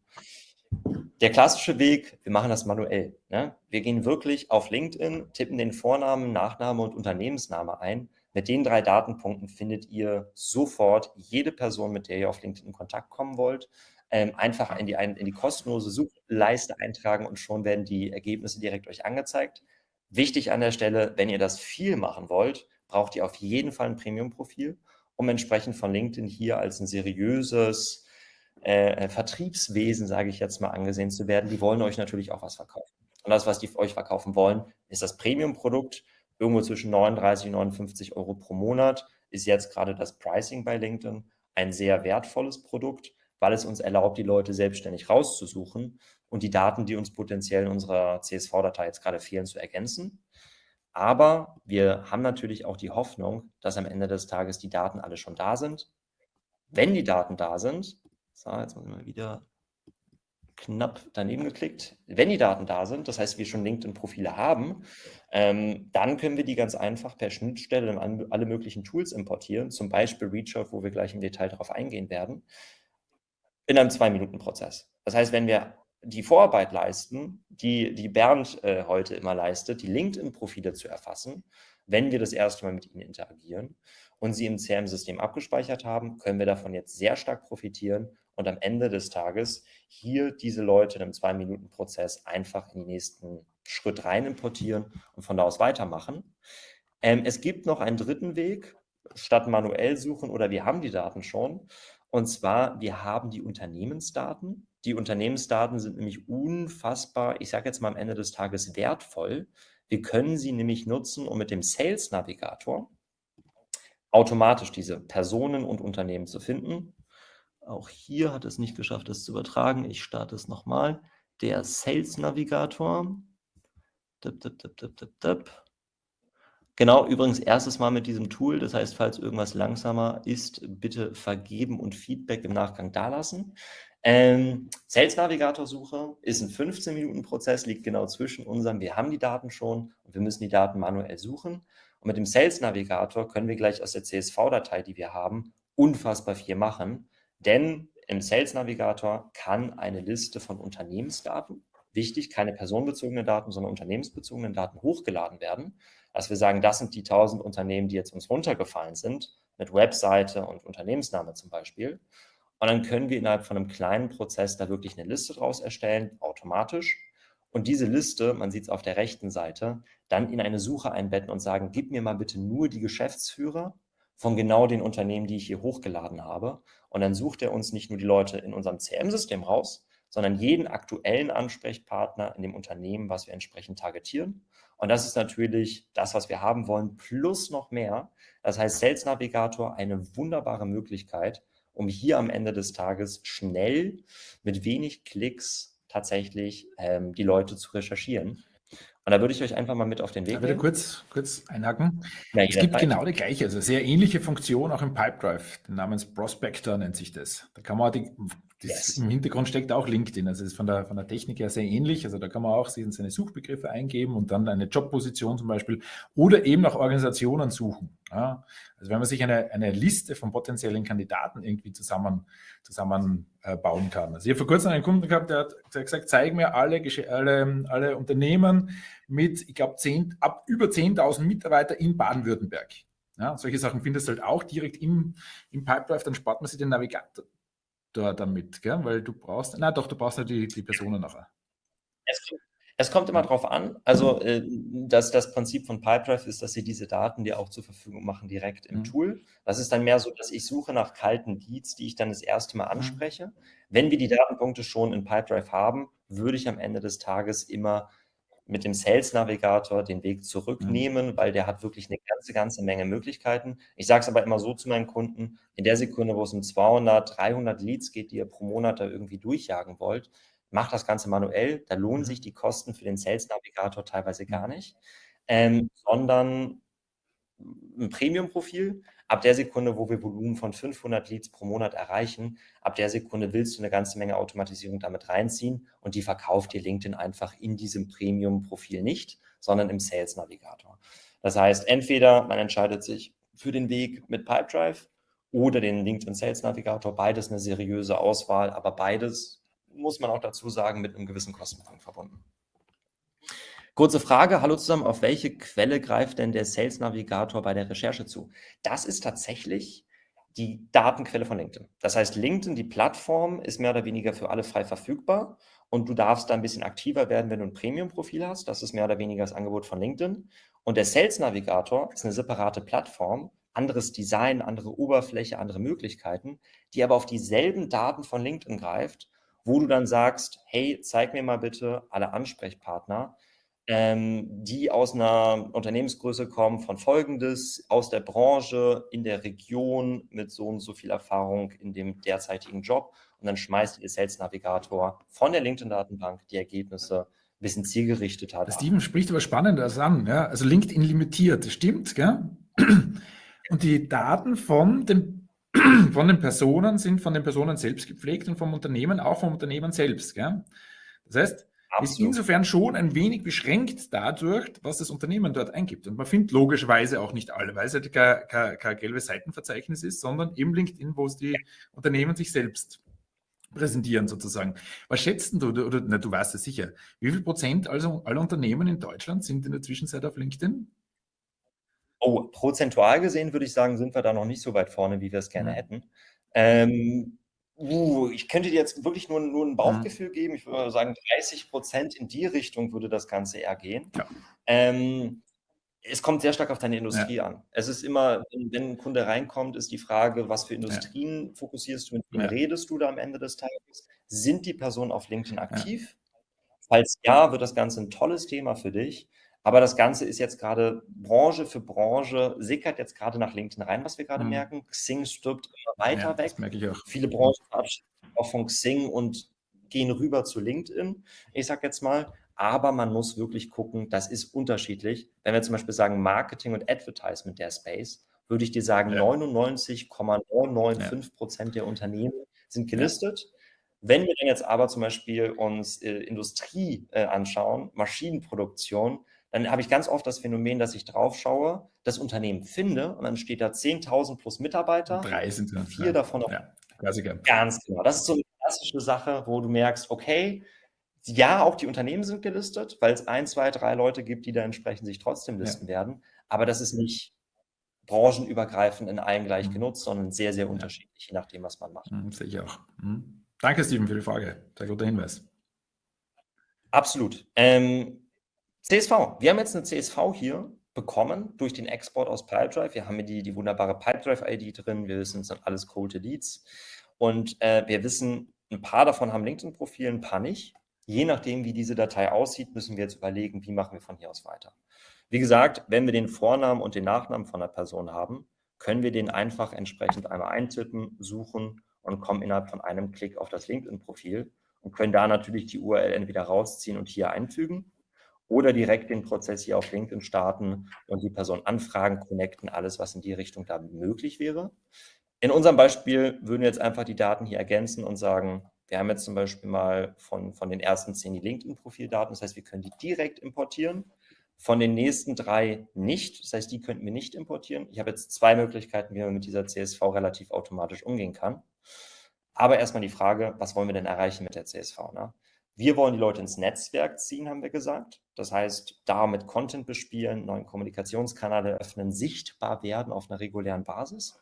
Der klassische Weg, wir machen das manuell. Ne? Wir gehen wirklich auf LinkedIn, tippen den Vornamen, Nachname und Unternehmensname ein mit den drei Datenpunkten findet ihr sofort jede Person, mit der ihr auf LinkedIn in Kontakt kommen wollt, ähm, einfach in die, in die kostenlose Suchleiste eintragen und schon werden die Ergebnisse direkt euch angezeigt. Wichtig an der Stelle, wenn ihr das viel machen wollt, braucht ihr auf jeden Fall ein Premium-Profil, um entsprechend von LinkedIn hier als ein seriöses äh, Vertriebswesen, sage ich jetzt mal, angesehen zu werden. Die wollen euch natürlich auch was verkaufen. Und das, was die euch verkaufen wollen, ist das Premium-Produkt, irgendwo zwischen 39 und 59 Euro pro Monat ist jetzt gerade das Pricing bei LinkedIn ein sehr wertvolles Produkt, weil es uns erlaubt, die Leute selbstständig rauszusuchen und die Daten, die uns potenziell in unserer CSV-Datei jetzt gerade fehlen, zu ergänzen. Aber wir haben natürlich auch die Hoffnung, dass am Ende des Tages die Daten alle schon da sind. Wenn die Daten da sind, so, jetzt muss ich mal wieder knapp daneben geklickt. Wenn die Daten da sind, das heißt, wir schon LinkedIn-Profile haben, ähm, dann können wir die ganz einfach per Schnittstelle in alle möglichen Tools importieren, zum Beispiel ReachOut, wo wir gleich im Detail darauf eingehen werden, in einem Zwei-Minuten-Prozess. Das heißt, wenn wir die Vorarbeit leisten, die, die Bernd äh, heute immer leistet, die LinkedIn-Profile zu erfassen, wenn wir das erste Mal mit ihnen interagieren und sie im CRM-System abgespeichert haben, können wir davon jetzt sehr stark profitieren und am Ende des Tages hier diese Leute in einem Zwei-Minuten-Prozess einfach in den nächsten Schritt rein importieren und von da aus weitermachen. Ähm, es gibt noch einen dritten Weg, statt manuell suchen oder wir haben die Daten schon. Und zwar, wir haben die Unternehmensdaten. Die Unternehmensdaten sind nämlich unfassbar, ich sage jetzt mal am Ende des Tages wertvoll. Wir können sie nämlich nutzen, um mit dem Sales Navigator automatisch diese Personen und Unternehmen zu finden. Auch hier hat es nicht geschafft, es zu übertragen. Ich starte es nochmal. Der Sales Navigator. Dip, dip, dip, genau, übrigens erstes Mal mit diesem Tool. Das heißt, falls irgendwas langsamer ist, bitte vergeben und Feedback im Nachgang dalassen. Ähm, Sales Navigator Suche ist ein 15-Minuten-Prozess, liegt genau zwischen unserem, wir haben die Daten schon und wir müssen die Daten manuell suchen. Und mit dem Sales Navigator können wir gleich aus der CSV-Datei, die wir haben, unfassbar viel machen. Denn im Sales Navigator kann eine Liste von Unternehmensdaten, wichtig, keine personenbezogenen Daten, sondern unternehmensbezogenen Daten hochgeladen werden. Dass wir sagen, das sind die 1000 Unternehmen, die jetzt uns runtergefallen sind, mit Webseite und Unternehmensname zum Beispiel. Und dann können wir innerhalb von einem kleinen Prozess da wirklich eine Liste draus erstellen, automatisch. Und diese Liste, man sieht es auf der rechten Seite, dann in eine Suche einbetten und sagen, gib mir mal bitte nur die Geschäftsführer von genau den Unternehmen, die ich hier hochgeladen habe. Und dann sucht er uns nicht nur die Leute in unserem CM-System raus, sondern jeden aktuellen Ansprechpartner in dem Unternehmen, was wir entsprechend targetieren. Und das ist natürlich das, was wir haben wollen, plus noch mehr. Das heißt, Sales Navigator eine wunderbare Möglichkeit, um hier am Ende des Tages schnell mit wenig Klicks tatsächlich ähm, die Leute zu recherchieren. Und da würde ich euch einfach mal mit auf den Weg ja, nehmen. kurz, kurz einhaken. Ja, es gibt Zeit. genau die gleiche, also sehr ähnliche Funktion auch im Pipedrive, namens Prospector nennt sich das. Da kann man die, yes. im Hintergrund steckt auch LinkedIn, also es ist von der, von der Technik her sehr ähnlich, also da kann man auch seine Suchbegriffe eingeben und dann eine Jobposition zum Beispiel oder eben nach Organisationen suchen. Ja, also wenn man sich eine, eine Liste von potenziellen Kandidaten irgendwie zusammen, zusammen äh, bauen kann. Also ich habe vor kurzem einen Kunden gehabt, der hat, der hat gesagt, zeig mir alle, alle, alle Unternehmen mit, ich glaube, ab über 10.000 Mitarbeiter in Baden-Württemberg. Ja, solche Sachen findest du halt auch direkt im, im Pipedrive, dann spart man sich den Navigator damit, gell? weil du brauchst, na doch, du brauchst ja die, die Personen nachher. Es es kommt immer drauf an. Also äh, das, das Prinzip von Pipedrive ist, dass sie diese Daten dir auch zur Verfügung machen, direkt im mhm. Tool. Das ist dann mehr so, dass ich suche nach kalten Leads, die ich dann das erste Mal mhm. anspreche. Wenn wir die Datenpunkte schon in Pipedrive haben, würde ich am Ende des Tages immer mit dem Sales Navigator den Weg zurücknehmen, mhm. weil der hat wirklich eine ganze, ganze Menge Möglichkeiten. Ich sage es aber immer so zu meinen Kunden, in der Sekunde, wo es um 200, 300 Leads geht, die ihr pro Monat da irgendwie durchjagen wollt, macht das Ganze manuell. Da lohnen mhm. sich die Kosten für den Sales Navigator teilweise gar nicht, ähm, sondern ein Premium-Profil. Ab der Sekunde, wo wir Volumen von 500 Leads pro Monat erreichen, ab der Sekunde willst du eine ganze Menge Automatisierung damit reinziehen und die verkauft dir LinkedIn einfach in diesem Premium-Profil nicht, sondern im Sales Navigator. Das heißt, entweder man entscheidet sich für den Weg mit Pipedrive oder den LinkedIn Sales Navigator, beides eine seriöse Auswahl, aber beides muss man auch dazu sagen, mit einem gewissen Kostenpunkt verbunden. Kurze Frage, hallo zusammen, auf welche Quelle greift denn der Sales Navigator bei der Recherche zu? Das ist tatsächlich die Datenquelle von LinkedIn. Das heißt, LinkedIn, die Plattform, ist mehr oder weniger für alle frei verfügbar und du darfst da ein bisschen aktiver werden, wenn du ein Premium-Profil hast. Das ist mehr oder weniger das Angebot von LinkedIn. Und der Sales Navigator ist eine separate Plattform, anderes Design, andere Oberfläche, andere Möglichkeiten, die aber auf dieselben Daten von LinkedIn greift wo du dann sagst, hey, zeig mir mal bitte alle Ansprechpartner, ähm, die aus einer Unternehmensgröße kommen von folgendes, aus der Branche, in der Region, mit so und so viel Erfahrung in dem derzeitigen Job. Und dann schmeißt ihr Sales Navigator von der LinkedIn-Datenbank die Ergebnisse ein bisschen zielgerichtet hat. Steven spricht aber Spannendes an. Ja? Also LinkedIn limitiert, das stimmt. Gell? Und die Daten von den von den Personen sind von den Personen selbst gepflegt und vom Unternehmen auch vom Unternehmen selbst. Gell? Das heißt, Absolut. ist insofern schon ein wenig beschränkt dadurch, was das Unternehmen dort eingibt. Und man findet logischerweise auch nicht alle, weil es halt kein, kein, kein gelbes Seitenverzeichnis ist, sondern eben LinkedIn, wo es die Unternehmen sich selbst präsentieren sozusagen. Was schätzt du, oder, na, du weißt es sicher, wie viel Prozent also aller Unternehmen in Deutschland sind in der Zwischenzeit auf LinkedIn? Oh, prozentual gesehen würde ich sagen, sind wir da noch nicht so weit vorne, wie wir es gerne ja. hätten. Ähm, uh, ich könnte dir jetzt wirklich nur, nur ein Bauchgefühl ja. geben. Ich würde sagen, 30 Prozent in die Richtung würde das Ganze eher gehen. Ja. Ähm, es kommt sehr stark auf deine Industrie ja. an. Es ist immer, wenn, ein Kunde reinkommt, ist die Frage, was für Industrien ja. fokussierst du, mit wem redest du da am Ende des Tages? Sind die Personen auf LinkedIn aktiv? Falls ja, wird das Ganze ein tolles Thema für dich. Aber das Ganze ist jetzt gerade Branche für Branche, sickert jetzt gerade nach LinkedIn rein, was wir gerade mhm. merken. Xing stirbt immer weiter weg. Das merke ich auch. Viele Branchen verabschieden auch von Xing und gehen rüber zu LinkedIn. Ich sage jetzt mal, aber man muss wirklich gucken, das ist unterschiedlich. Wenn wir zum Beispiel sagen Marketing und Advertisement der Space, würde ich dir sagen, ja. 99,995 Prozent ja. der Unternehmen sind gelistet. Ja. Wenn wir dann jetzt aber zum Beispiel uns äh, Industrie äh, anschauen, Maschinenproduktion, dann habe ich ganz oft das Phänomen, dass ich drauf schaue, das Unternehmen finde und dann steht da 10.000 plus Mitarbeiter. Drei sind es. Vier davon auf. Ja, Klassiker. Ganz genau. Das ist so eine klassische Sache, wo du merkst, okay, ja, auch die Unternehmen sind gelistet, weil es ein, zwei, drei Leute gibt, die da entsprechend sich trotzdem listen ja. werden. Aber das ist nicht branchenübergreifend in allen gleich mhm. genutzt, sondern sehr, sehr unterschiedlich, je nachdem, was man macht. Mhm, sehe ich auch. Mhm. Danke, Steven, für die Frage. Sehr guter Hinweis. Absolut. Ähm, CSV. Wir haben jetzt eine CSV hier bekommen durch den Export aus Pipedrive. Wir haben hier die, die wunderbare Pipedrive-ID drin. Wir wissen, es sind alles Cold Leads. Und äh, wir wissen, ein paar davon haben LinkedIn-Profil, ein paar nicht. Je nachdem, wie diese Datei aussieht, müssen wir jetzt überlegen, wie machen wir von hier aus weiter. Wie gesagt, wenn wir den Vornamen und den Nachnamen von der Person haben, können wir den einfach entsprechend einmal eintippen, suchen und kommen innerhalb von einem Klick auf das LinkedIn-Profil und können da natürlich die URL entweder rausziehen und hier einfügen oder direkt den Prozess hier auf LinkedIn starten und die Person anfragen, connecten, alles, was in die Richtung da möglich wäre. In unserem Beispiel würden wir jetzt einfach die Daten hier ergänzen und sagen, wir haben jetzt zum Beispiel mal von, von den ersten zehn die LinkedIn-Profildaten. Das heißt, wir können die direkt importieren. Von den nächsten drei nicht. Das heißt, die könnten wir nicht importieren. Ich habe jetzt zwei Möglichkeiten, wie man mit dieser CSV relativ automatisch umgehen kann. Aber erstmal die Frage, was wollen wir denn erreichen mit der CSV? Ne? Wir wollen die Leute ins Netzwerk ziehen, haben wir gesagt. Das heißt, damit Content bespielen, neuen Kommunikationskanäle öffnen, sichtbar werden auf einer regulären Basis.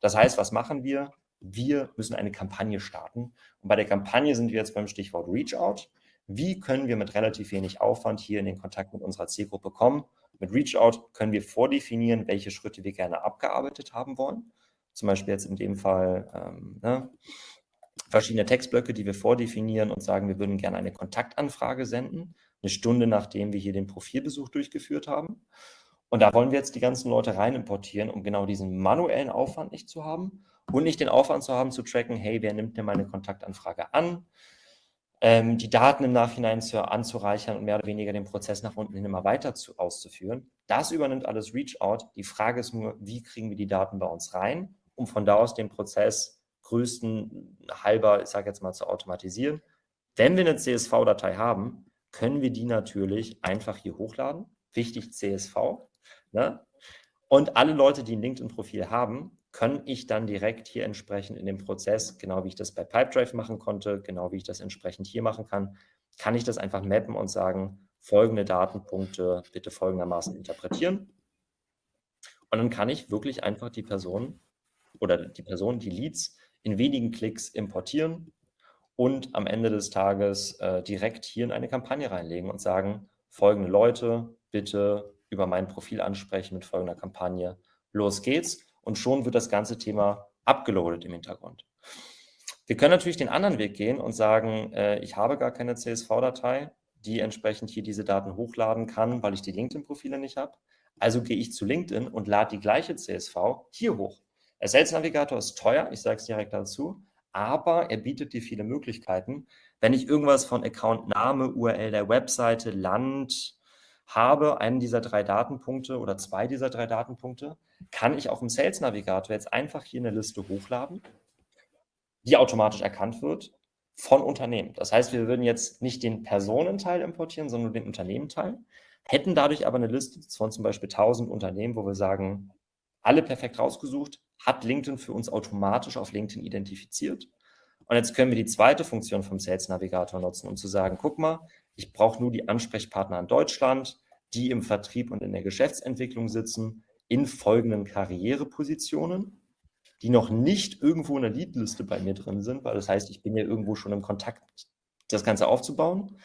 Das heißt, was machen wir? wir müssen eine Kampagne starten. Und bei der Kampagne sind wir jetzt beim Stichwort Reach Out. Wie können wir mit relativ wenig Aufwand hier in den Kontakt mit unserer Zielgruppe kommen? Mit Reach Out können wir vordefinieren, welche Schritte wir gerne abgearbeitet haben wollen. Zum Beispiel jetzt in dem Fall ähm, ne, verschiedene Textblöcke, die wir vordefinieren und sagen, wir würden gerne eine Kontaktanfrage senden, eine Stunde nachdem wir hier den Profilbesuch durchgeführt haben. Und da wollen wir jetzt die ganzen Leute rein importieren, um genau diesen manuellen Aufwand nicht zu haben und nicht den Aufwand zu haben, zu tracken, hey, wer nimmt denn meine Kontaktanfrage an? Ähm, die Daten im Nachhinein zu, anzureichern und mehr oder weniger den Prozess nach unten hin immer weiter zu, auszuführen. Das übernimmt alles Reach-Out. Die Frage ist nur, wie kriegen wir die Daten bei uns rein, um von da aus den Prozess größten halber, ich sage jetzt mal, zu automatisieren. Wenn wir eine CSV-Datei haben, können wir die natürlich einfach hier hochladen. Wichtig CSV. Ne? Und alle Leute, die ein LinkedIn-Profil haben, kann ich dann direkt hier entsprechend in dem Prozess, genau wie ich das bei Pipedrive machen konnte, genau wie ich das entsprechend hier machen kann, kann ich das einfach mappen und sagen, folgende Datenpunkte bitte folgendermaßen interpretieren. Und dann kann ich wirklich einfach die Person oder die Person, die Leads, in wenigen Klicks importieren und am Ende des Tages äh, direkt hier in eine Kampagne reinlegen und sagen, folgende Leute bitte über mein Profil ansprechen mit folgender Kampagne. Los geht's und schon wird das ganze Thema abgeloadet im Hintergrund. Wir können natürlich den anderen Weg gehen und sagen, äh, ich habe gar keine CSV-Datei, die entsprechend hier diese Daten hochladen kann, weil ich die LinkedIn-Profile nicht habe. Also gehe ich zu LinkedIn und lade die gleiche CSV hier hoch. Der Sales Navigator ist teuer, ich sage es direkt dazu, aber er bietet dir viele Möglichkeiten. Wenn ich irgendwas von Account Name, URL der Webseite, Land, habe einen dieser drei Datenpunkte oder zwei dieser drei Datenpunkte, kann ich auch im Sales Navigator jetzt einfach hier eine Liste hochladen, die automatisch erkannt wird von Unternehmen. Das heißt, wir würden jetzt nicht den Personenteil importieren, sondern den Unternehmenteil, hätten dadurch aber eine Liste von zum Beispiel 1000 Unternehmen, wo wir sagen, alle perfekt rausgesucht, hat LinkedIn für uns automatisch auf LinkedIn identifiziert. Und jetzt können wir die zweite Funktion vom Sales Navigator nutzen, um zu sagen, guck mal, ich brauche nur die Ansprechpartner in Deutschland, die im Vertrieb und in der Geschäftsentwicklung sitzen, in folgenden Karrierepositionen, die noch nicht irgendwo in der Leadliste bei mir drin sind, weil das heißt, ich bin ja irgendwo schon im Kontakt, das Ganze aufzubauen.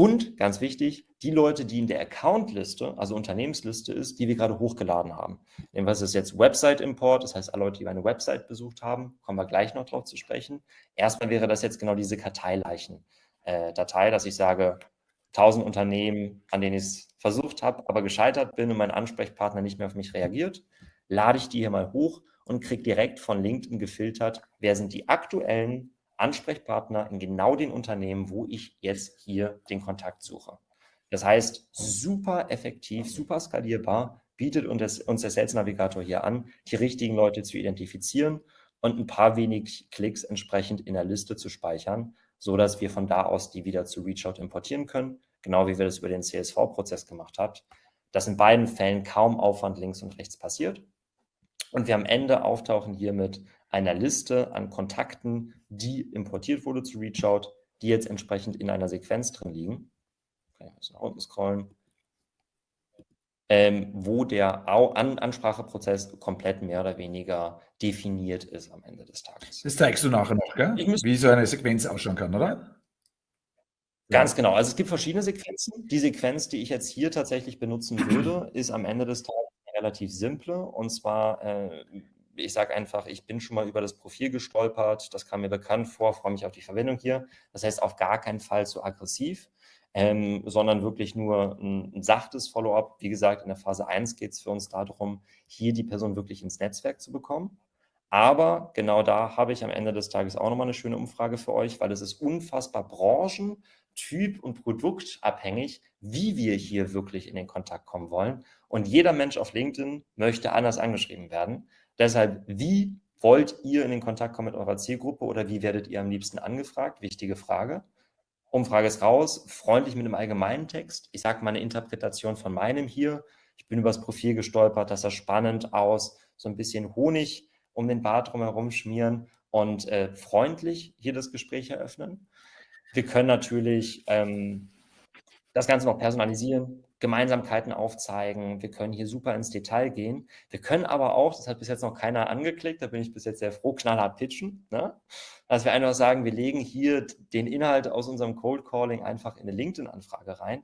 Und ganz wichtig, die Leute, die in der Accountliste, also Unternehmensliste ist, die wir gerade hochgeladen haben. Nehmen wir das jetzt Website-Import, das heißt, alle Leute, die meine Website besucht haben, kommen wir gleich noch drauf zu sprechen. Erstmal wäre das jetzt genau diese Karteileichen-Datei, äh, dass ich sage, 1000 Unternehmen, an denen ich es versucht habe, aber gescheitert bin und mein Ansprechpartner nicht mehr auf mich reagiert, lade ich die hier mal hoch und kriege direkt von LinkedIn gefiltert, wer sind die aktuellen Ansprechpartner in genau den Unternehmen, wo ich jetzt hier den Kontakt suche. Das heißt, super effektiv, super skalierbar, bietet uns der Sales Navigator hier an, die richtigen Leute zu identifizieren und ein paar wenig Klicks entsprechend in der Liste zu speichern, so dass wir von da aus die wieder zu Reachout importieren können, genau wie wir das über den CSV-Prozess gemacht haben. Das in beiden Fällen kaum Aufwand links und rechts passiert. Und wir am Ende auftauchen hier mit einer Liste an Kontakten, die importiert wurde zu Reachout, die jetzt entsprechend in einer Sequenz drin liegen. Okay, ich nach unten scrollen. Ähm, wo der An Anspracheprozess komplett mehr oder weniger definiert ist am Ende des Tages. Das zeigst du nachher noch, gell? wie so eine Sequenz ausschauen kann, oder? Ganz genau. Also es gibt verschiedene Sequenzen. Die Sequenz, die ich jetzt hier tatsächlich benutzen würde, ist am Ende des Tages relativ simple. Und zwar, äh, ich sage einfach, ich bin schon mal über das Profil gestolpert. Das kam mir bekannt vor, freue mich auf die Verwendung hier. Das heißt, auf gar keinen Fall zu aggressiv, ähm, sondern wirklich nur ein, ein sachtes Follow-up. Wie gesagt, in der Phase 1 geht es für uns darum, hier die Person wirklich ins Netzwerk zu bekommen. Aber genau da habe ich am Ende des Tages auch nochmal eine schöne Umfrage für euch, weil es ist unfassbar branchen-, typ- und produktabhängig, wie wir hier wirklich in den Kontakt kommen wollen. Und jeder Mensch auf LinkedIn möchte anders angeschrieben werden. Deshalb, wie wollt ihr in den Kontakt kommen mit eurer Zielgruppe oder wie werdet ihr am liebsten angefragt? Wichtige Frage. Umfrage ist raus, freundlich mit einem allgemeinen Text. Ich sage mal eine Interpretation von meinem hier. Ich bin übers Profil gestolpert, das sah spannend aus, so ein bisschen Honig um den Bart drumherum schmieren und äh, freundlich hier das Gespräch eröffnen. Wir können natürlich ähm, das Ganze noch personalisieren, Gemeinsamkeiten aufzeigen. Wir können hier super ins Detail gehen. Wir können aber auch, das hat bis jetzt noch keiner angeklickt, da bin ich bis jetzt sehr froh, knallhart pitchen. Ne? Dass wir einfach sagen, wir legen hier den Inhalt aus unserem Cold Calling einfach in eine LinkedIn-Anfrage rein.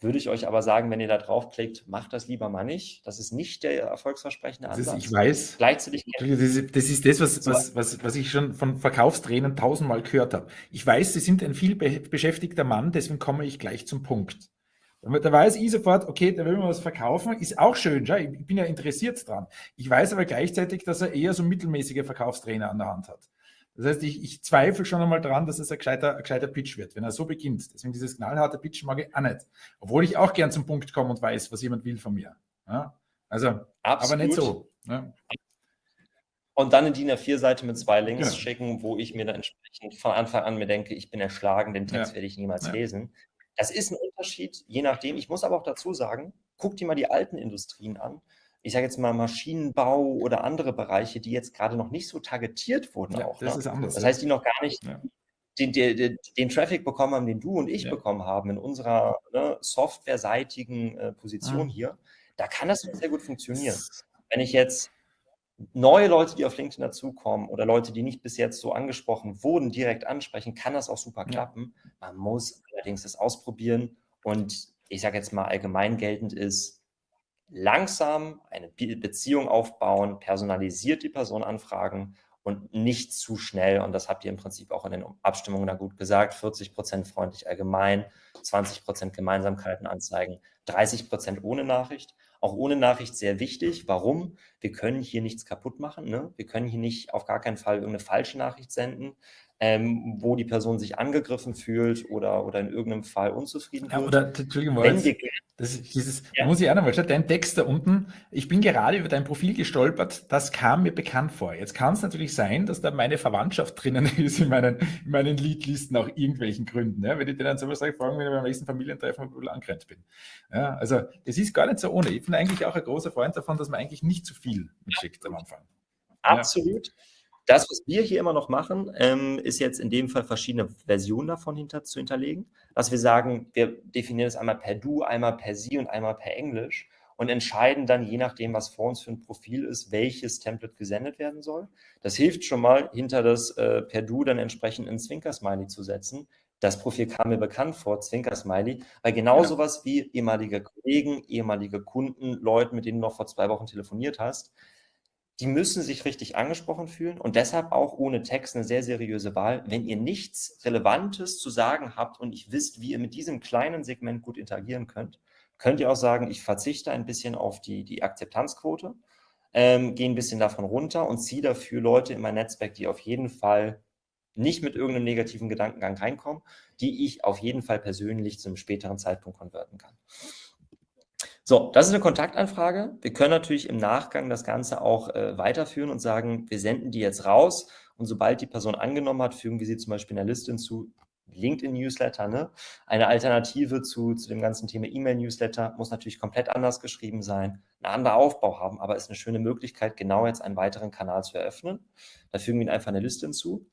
Würde ich euch aber sagen, wenn ihr da draufklickt, macht das lieber mal nicht. Das ist nicht der erfolgsversprechende Ansatz. Ist, ich weiß. Gleichzeitig. Das ist das, was, was, was, was ich schon von Verkaufstrainern tausendmal gehört habe. Ich weiß, Sie sind ein viel beschäftigter Mann, deswegen komme ich gleich zum Punkt. Da weiß ich sofort, okay, da will man was verkaufen, ist auch schön, ja, ich bin ja interessiert dran. Ich weiß aber gleichzeitig, dass er eher so mittelmäßige Verkaufstrainer an der Hand hat. Das heißt, ich, ich zweifle schon einmal daran, dass es ein gescheiter, ein gescheiter Pitch wird, wenn er so beginnt. Deswegen dieses knallharte Pitch mag ich auch nicht. Obwohl ich auch gern zum Punkt komme und weiß, was jemand will von mir. Ja? Also, Absolut. aber nicht so. Ja? Und dann eine DIN A4-Seite mit zwei Links ja. schicken, wo ich mir dann entsprechend von Anfang an mir denke, ich bin erschlagen, den Text werde ich niemals lesen. Das ist ein Unterschied, je nachdem. Ich muss aber auch dazu sagen, guck dir mal die alten Industrien an ich sage jetzt mal Maschinenbau oder andere Bereiche, die jetzt gerade noch nicht so targetiert wurden ja, auch. Das ne? ist anders. Das heißt, die noch gar nicht ja. den, den, den, Traffic bekommen haben, den du und ich ja. bekommen haben in unserer ne, softwareseitigen äh, Position ah. hier. Da kann das sehr gut funktionieren. Wenn ich jetzt neue Leute, die auf LinkedIn dazukommen oder Leute, die nicht bis jetzt so angesprochen wurden, direkt ansprechen, kann das auch super klappen. Man muss allerdings das ausprobieren und ich sage jetzt mal allgemein geltend ist, langsam eine Beziehung aufbauen, personalisiert die Person anfragen und nicht zu schnell. Und das habt ihr im Prinzip auch in den Abstimmungen da gut gesagt. 40 Prozent freundlich allgemein, 20 Prozent Gemeinsamkeiten anzeigen, 30 Prozent ohne Nachricht. Auch ohne Nachricht sehr wichtig. Warum? Wir können hier nichts kaputt machen. Ne? Wir können hier nicht auf gar keinen Fall irgendeine falsche Nachricht senden ähm, wo die Person sich angegriffen fühlt oder, oder in irgendeinem Fall unzufrieden ja, Oder, Entschuldigung, Wenn wir, das, dieses, ja. muss ich auch nochmal schauen, dein Text da unten, ich bin gerade über dein Profil gestolpert, das kam mir bekannt vor. Jetzt kann es natürlich sein, dass da meine Verwandtschaft drinnen ist in meinen, in meinen Leadlisten aus irgendwelchen Gründen. Ja? Wenn ich dir dann sowas sage, fragen, wenn ich beim nächsten Familientreffen ein bisschen angrenzt bin. Ja, also das ist gar nicht so ohne. Ich bin eigentlich auch ein großer Freund davon, dass man eigentlich nicht zu viel mitschickt am Anfang. Absolut. Das, was wir hier immer noch machen, ähm, ist jetzt in dem Fall verschiedene Versionen davon hinter, zu hinterlegen, dass wir sagen, wir definieren es einmal per Du, einmal per Sie und einmal per Englisch und entscheiden dann, je nachdem, was vor uns für ein Profil ist, welches Template gesendet werden soll. Das hilft schon mal, hinter das äh, per Du dann entsprechend ein Zwinker-Smiley zu setzen. Das Profil kam mir bekannt vor, Zwinker-Smiley, weil genau ja. sowas wie ehemalige Kollegen, ehemalige Kunden, Leute, mit denen du noch vor zwei Wochen telefoniert hast, die müssen sich richtig angesprochen fühlen und deshalb auch ohne Text eine sehr seriöse Wahl. Wenn ihr nichts Relevantes zu sagen habt und ich wisst, wie ihr mit diesem kleinen Segment gut interagieren könnt, könnt ihr auch sagen, ich verzichte ein bisschen auf die, die Akzeptanzquote, ähm, gehe ein bisschen davon runter und ziehe dafür Leute in mein Netzwerk, die auf jeden Fall nicht mit irgendeinem negativen Gedankengang reinkommen, die ich auf jeden Fall persönlich zu einem späteren Zeitpunkt konverten kann. So, das ist eine Kontaktanfrage. Wir können natürlich im Nachgang das Ganze auch äh, weiterführen und sagen, wir senden die jetzt raus und sobald die Person angenommen hat, fügen wir sie zum Beispiel in der Liste hinzu. LinkedIn-Newsletter, ne? eine Alternative zu, zu dem ganzen Thema E-Mail-Newsletter, muss natürlich komplett anders geschrieben sein, einen anderen Aufbau haben, aber ist eine schöne Möglichkeit, genau jetzt einen weiteren Kanal zu eröffnen. Da fügen wir Ihnen einfach eine Liste hinzu.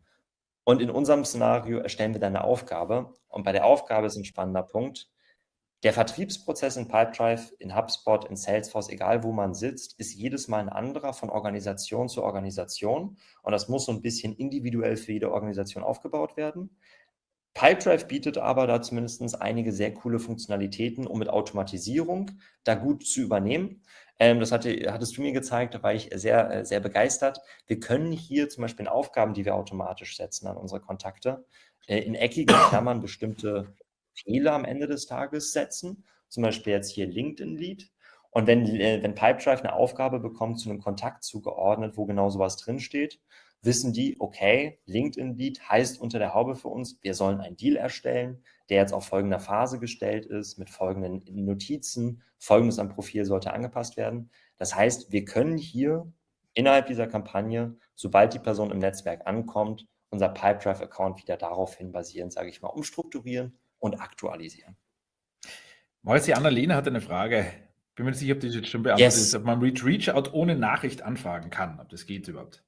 Und in unserem Szenario erstellen wir dann eine Aufgabe. Und bei der Aufgabe ist ein spannender Punkt. Der Vertriebsprozess in Pipedrive, in HubSpot, in Salesforce, egal wo man sitzt, ist jedes Mal ein anderer von Organisation zu Organisation. Und das muss so ein bisschen individuell für jede Organisation aufgebaut werden. Pipedrive bietet aber da zumindest einige sehr coole Funktionalitäten, um mit Automatisierung da gut zu übernehmen. Ähm, das hatte, hattest du mir gezeigt, da war ich sehr, äh, sehr begeistert. Wir können hier zum Beispiel in Aufgaben, die wir automatisch setzen an unsere Kontakte, äh, in eckigen Klammern bestimmte Fehler am Ende des Tages setzen, zum Beispiel jetzt hier LinkedIn-Lead. Und wenn, äh, wenn Pipedrive eine Aufgabe bekommt, zu einem Kontakt zugeordnet, wo genau sowas drinsteht, wissen die, okay, LinkedIn-Lead heißt unter der Haube für uns, wir sollen einen Deal erstellen, der jetzt auf folgender Phase gestellt ist, mit folgenden Notizen, folgendes am Profil sollte angepasst werden. Das heißt, wir können hier innerhalb dieser Kampagne, sobald die Person im Netzwerk ankommt, unser Pipedrive-Account wieder daraufhin basierend, sage ich mal, umstrukturieren und aktualisieren. Marius, die Annalena hat eine Frage. Bin mir nicht sicher, ob das jetzt schon beantwortet yes. ist, ob man Reach Reachout ohne Nachricht anfragen kann, ob das geht überhaupt.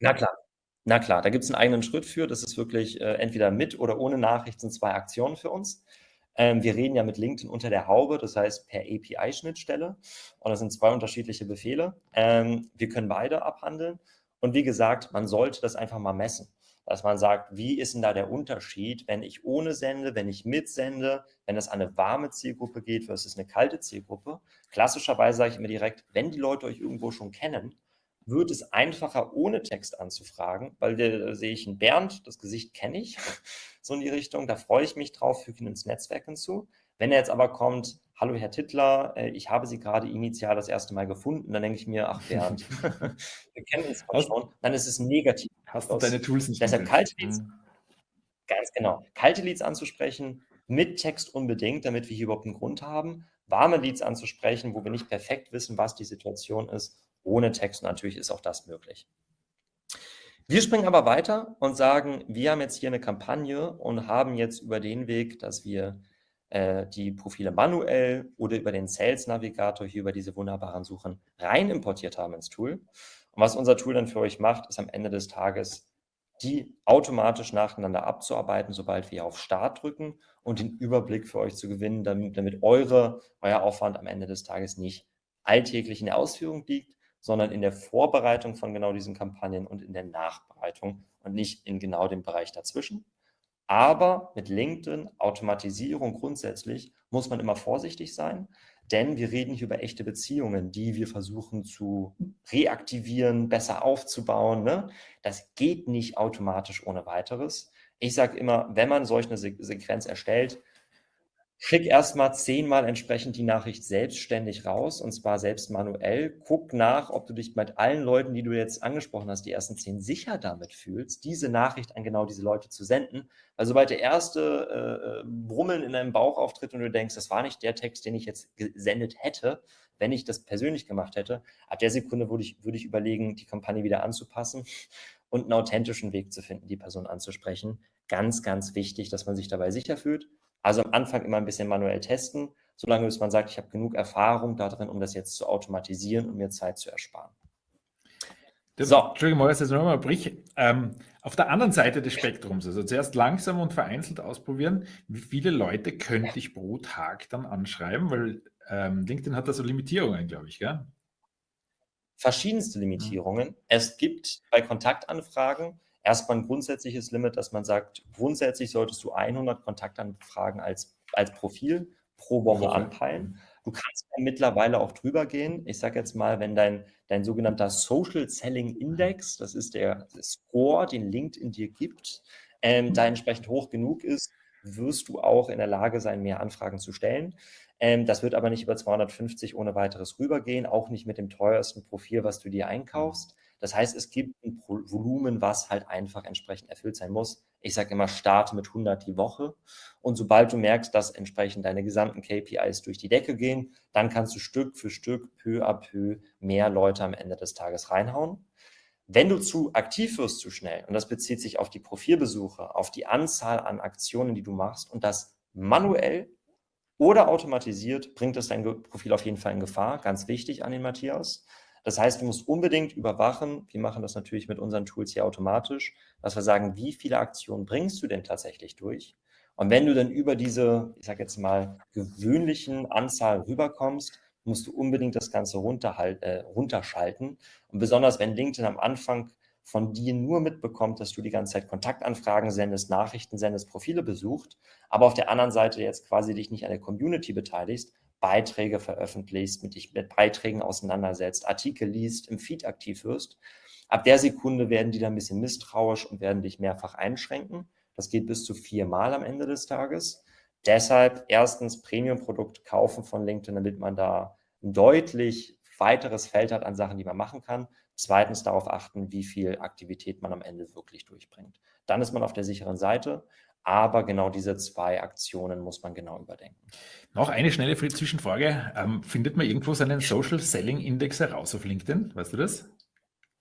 Na klar. Na klar, da gibt es einen eigenen Schritt für. Das ist wirklich äh, entweder mit oder ohne Nachricht sind zwei Aktionen für uns. Ähm, wir reden ja mit LinkedIn unter der Haube, das heißt per API-Schnittstelle. Und das sind zwei unterschiedliche Befehle. Ähm, wir können beide abhandeln. Und wie gesagt, man sollte das einfach mal messen dass man sagt, wie ist denn da der Unterschied, wenn ich ohne sende, wenn ich mitsende, wenn es an eine warme Zielgruppe geht versus eine kalte Zielgruppe. Klassischerweise sage ich immer direkt, wenn die Leute euch irgendwo schon kennen, wird es einfacher, ohne Text anzufragen, weil da sehe ich einen Bernd, das Gesicht kenne ich, so in die Richtung, da freue ich mich drauf, füge ihn ins Netzwerk hinzu. Wenn er jetzt aber kommt, hallo Herr Tittler, äh, ich habe Sie gerade initial das erste Mal gefunden, dann denke ich mir, ach Bernd, wir kennen uns schon, dann ist es negativ. Hast du deine Tools nicht Deshalb kalte Leads, mhm. ganz genau, kalte Leads anzusprechen, mit Text unbedingt, damit wir hier überhaupt einen Grund haben, warme Leads anzusprechen, wo wir nicht perfekt wissen, was die Situation ist, ohne Text natürlich ist auch das möglich. Wir springen aber weiter und sagen, wir haben jetzt hier eine Kampagne und haben jetzt über den Weg, dass wir äh, die Profile manuell oder über den Sales Navigator hier über diese wunderbaren Suchen rein importiert haben ins Tool. Und was unser Tool dann für euch macht, ist am Ende des Tages, die automatisch nacheinander abzuarbeiten, sobald wir auf Start drücken und den Überblick für euch zu gewinnen, damit, damit eure, euer Aufwand am Ende des Tages nicht alltäglich in der Ausführung liegt, sondern in der Vorbereitung von genau diesen Kampagnen und in der Nachbereitung und nicht in genau dem Bereich dazwischen. Aber mit LinkedIn, Automatisierung grundsätzlich, muss man immer vorsichtig sein, denn wir reden hier über echte Beziehungen, die wir versuchen zu reaktivieren, besser aufzubauen. Ne? Das geht nicht automatisch ohne weiteres. Ich sage immer, wenn man solch eine Sequenz erstellt, Schick erstmal zehnmal entsprechend die Nachricht selbstständig raus und zwar selbst manuell. Guck nach, ob du dich mit allen Leuten, die du jetzt angesprochen hast, die ersten zehn sicher damit fühlst, diese Nachricht an genau diese Leute zu senden. Weil sobald der erste äh, Brummeln in deinem Bauch auftritt und du denkst, das war nicht der Text, den ich jetzt gesendet hätte, wenn ich das persönlich gemacht hätte, ab der Sekunde würde ich, würde ich überlegen, die Kampagne wieder anzupassen und einen authentischen Weg zu finden, die Person anzusprechen. Ganz, ganz wichtig, dass man sich dabei sicher fühlt also am Anfang immer ein bisschen manuell testen, solange bis man sagt, ich habe genug Erfahrung darin, um das jetzt zu automatisieren und mir Zeit zu ersparen. So. Entschuldigung, Moritz, jetzt nochmal brich. Ähm, auf der anderen Seite des Spektrums, also zuerst langsam und vereinzelt ausprobieren, wie viele Leute könnte ich pro Tag dann anschreiben? Weil ähm, LinkedIn hat da so Limitierungen, glaube ich, gell? Verschiedenste Limitierungen. Mhm. Es gibt bei Kontaktanfragen erstmal ein grundsätzliches Limit, dass man sagt, grundsätzlich solltest du 100 Kontaktanfragen als, als Profil pro Woche anpeilen. Du kannst mittlerweile auch drüber gehen. Ich sage jetzt mal, wenn dein, dein sogenannter Social Selling Index, das ist der Score, den LinkedIn dir gibt, ähm, da entsprechend hoch genug ist, wirst du auch in der Lage sein, mehr Anfragen zu stellen. Ähm, das wird aber nicht über 250 ohne weiteres rübergehen, auch nicht mit dem teuersten Profil, was du dir einkaufst. Das heißt, es gibt ein Volumen, was halt einfach entsprechend erfüllt sein muss. Ich sage immer, starte mit 100 die Woche. Und sobald du merkst, dass entsprechend deine gesamten KPIs durch die Decke gehen, dann kannst du Stück für Stück, peu à peu mehr Leute am Ende des Tages reinhauen. Wenn du zu aktiv wirst zu schnell, und das bezieht sich auf die Profilbesuche, auf die Anzahl an Aktionen, die du machst und das manuell oder automatisiert, bringt es dein Profil auf jeden Fall in Gefahr. Ganz wichtig an den Matthias. Das heißt, du musst unbedingt überwachen, wir machen das natürlich mit unseren Tools hier automatisch, dass wir sagen, wie viele Aktionen bringst du denn tatsächlich durch? Und wenn du dann über diese, ich sage jetzt mal, gewöhnlichen Anzahl rüberkommst, musst du unbedingt das Ganze äh, runterschalten. Und besonders wenn LinkedIn am Anfang von dir nur mitbekommt, dass du die ganze Zeit Kontaktanfragen sendest, Nachrichten sendest, Profile besucht, aber auf der anderen Seite jetzt quasi dich nicht an der Community beteiligst, Beiträge veröffentlichst, mit dich mit Beiträgen auseinandersetzt, Artikel liest, im Feed aktiv wirst. Ab der Sekunde werden die dann ein bisschen misstrauisch und werden dich mehrfach einschränken. Das geht bis zu viermal am Ende des Tages. Deshalb erstens Premium-Produkt kaufen von LinkedIn, damit man da ein deutlich weiteres Feld hat an Sachen, die man machen kann. Zweitens darauf achten, wie viel Aktivität man am Ende wirklich durchbringt. Dann ist man auf der sicheren Seite. Aber genau diese zwei Aktionen muss man genau überdenken. Noch eine schnelle Zwischenfrage. Ähm, findet man irgendwo seinen Social Selling Index heraus auf LinkedIn? Weißt du das?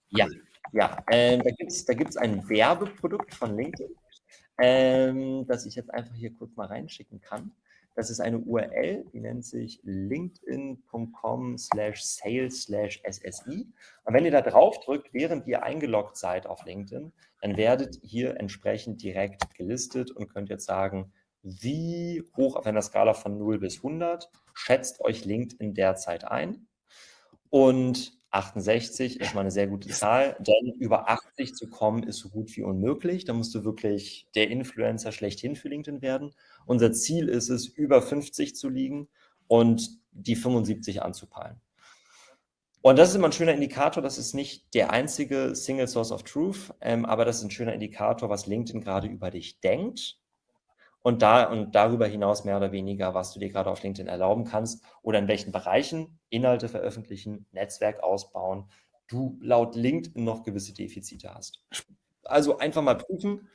Ja, ja. Ähm, da gibt es da gibt's ein Werbeprodukt von LinkedIn, ähm, das ich jetzt einfach hier kurz mal reinschicken kann. Das ist eine URL, die nennt sich linkedin.com slash sales slash SSI. Und wenn ihr da drauf drückt, während ihr eingeloggt seid auf LinkedIn, dann werdet ihr entsprechend direkt gelistet und könnt jetzt sagen, wie hoch auf einer Skala von 0 bis 100 schätzt euch LinkedIn derzeit ein. Und 68 ist mal eine sehr gute Zahl, denn über 80 zu kommen ist so gut wie unmöglich. Da musst du wirklich der Influencer schlechthin für LinkedIn werden. Unser Ziel ist es, über 50 zu liegen und die 75 anzupeilen. Und das ist immer ein schöner Indikator, das ist nicht der einzige Single Source of Truth, ähm, aber das ist ein schöner Indikator, was LinkedIn gerade über dich denkt und, da, und darüber hinaus mehr oder weniger, was du dir gerade auf LinkedIn erlauben kannst oder in welchen Bereichen Inhalte veröffentlichen, Netzwerk ausbauen, du laut LinkedIn noch gewisse Defizite hast. Also einfach mal prüfen,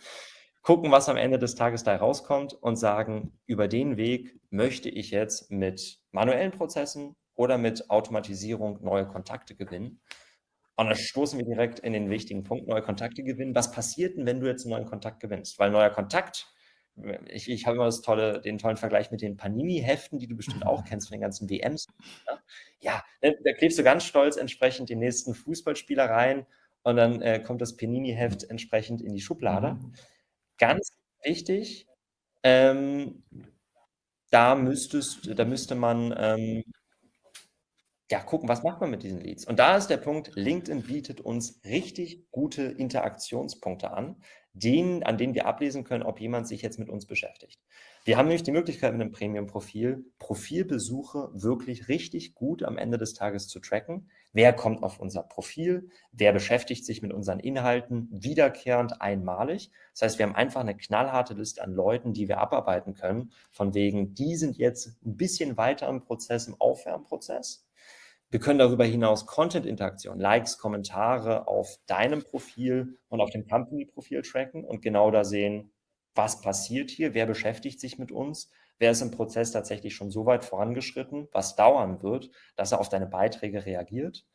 gucken, was am Ende des Tages da rauskommt und sagen, über den Weg möchte ich jetzt mit manuellen Prozessen oder mit Automatisierung neue Kontakte gewinnen. Und dann stoßen wir direkt in den wichtigen Punkt, neue Kontakte gewinnen. Was passiert denn, wenn du jetzt einen neuen Kontakt gewinnst? Weil neuer Kontakt, ich, ich habe immer tolle, den tollen Vergleich mit den Panini-Heften, die du bestimmt auch kennst von den ganzen WMs. Ja, da klebst du ganz stolz entsprechend den nächsten Fußballspieler rein und dann äh, kommt das Panini-Heft entsprechend in die Schublade. Mhm. Ganz wichtig, ähm, da, müsstest, da müsste man ähm, ja, gucken, was macht man mit diesen Leads? Und da ist der Punkt, LinkedIn bietet uns richtig gute Interaktionspunkte an, denen, an denen wir ablesen können, ob jemand sich jetzt mit uns beschäftigt. Wir haben nämlich die Möglichkeit mit einem Premium-Profil, Profilbesuche wirklich richtig gut am Ende des Tages zu tracken. Wer kommt auf unser Profil? Wer beschäftigt sich mit unseren Inhalten wiederkehrend einmalig? Das heißt, wir haben einfach eine knallharte Liste an Leuten, die wir abarbeiten können, von wegen, die sind jetzt ein bisschen weiter im Prozess, im Aufwärmprozess wir können darüber hinaus Content-Interaktion, Likes, Kommentare auf deinem Profil und auf dem Company-Profil tracken und genau da sehen, was passiert hier, wer beschäftigt sich mit uns, wer ist im Prozess tatsächlich schon so weit vorangeschritten, was dauern wird, dass er auf deine Beiträge reagiert.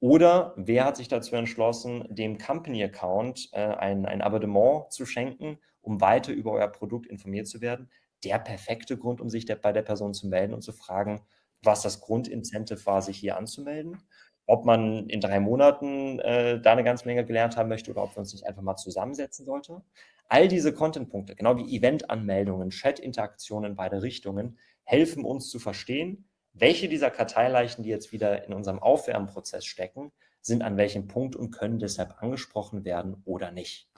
Oder wer hat sich dazu entschlossen, dem Company-Account äh, ein, ein Abonnement zu schenken, um weiter über euer Produkt informiert zu werden? Der perfekte Grund, um sich der, bei der Person zu melden und zu fragen, was das Grundincentive war, sich hier anzumelden. ob man in drei Monaten äh, da eine ganze Menge gelernt haben möchte oder ob wir uns nicht einfach mal zusammensetzen sollten. All diese Content-Punkte, genau wie Event-Anmeldungen, Chat-Interaktionen in beide Richtungen, helfen uns zu verstehen, welche dieser Karteileichen, die jetzt wieder in unserem Aufwärmprozess stecken, sind an welchem Punkt und können deshalb angesprochen werden oder nicht.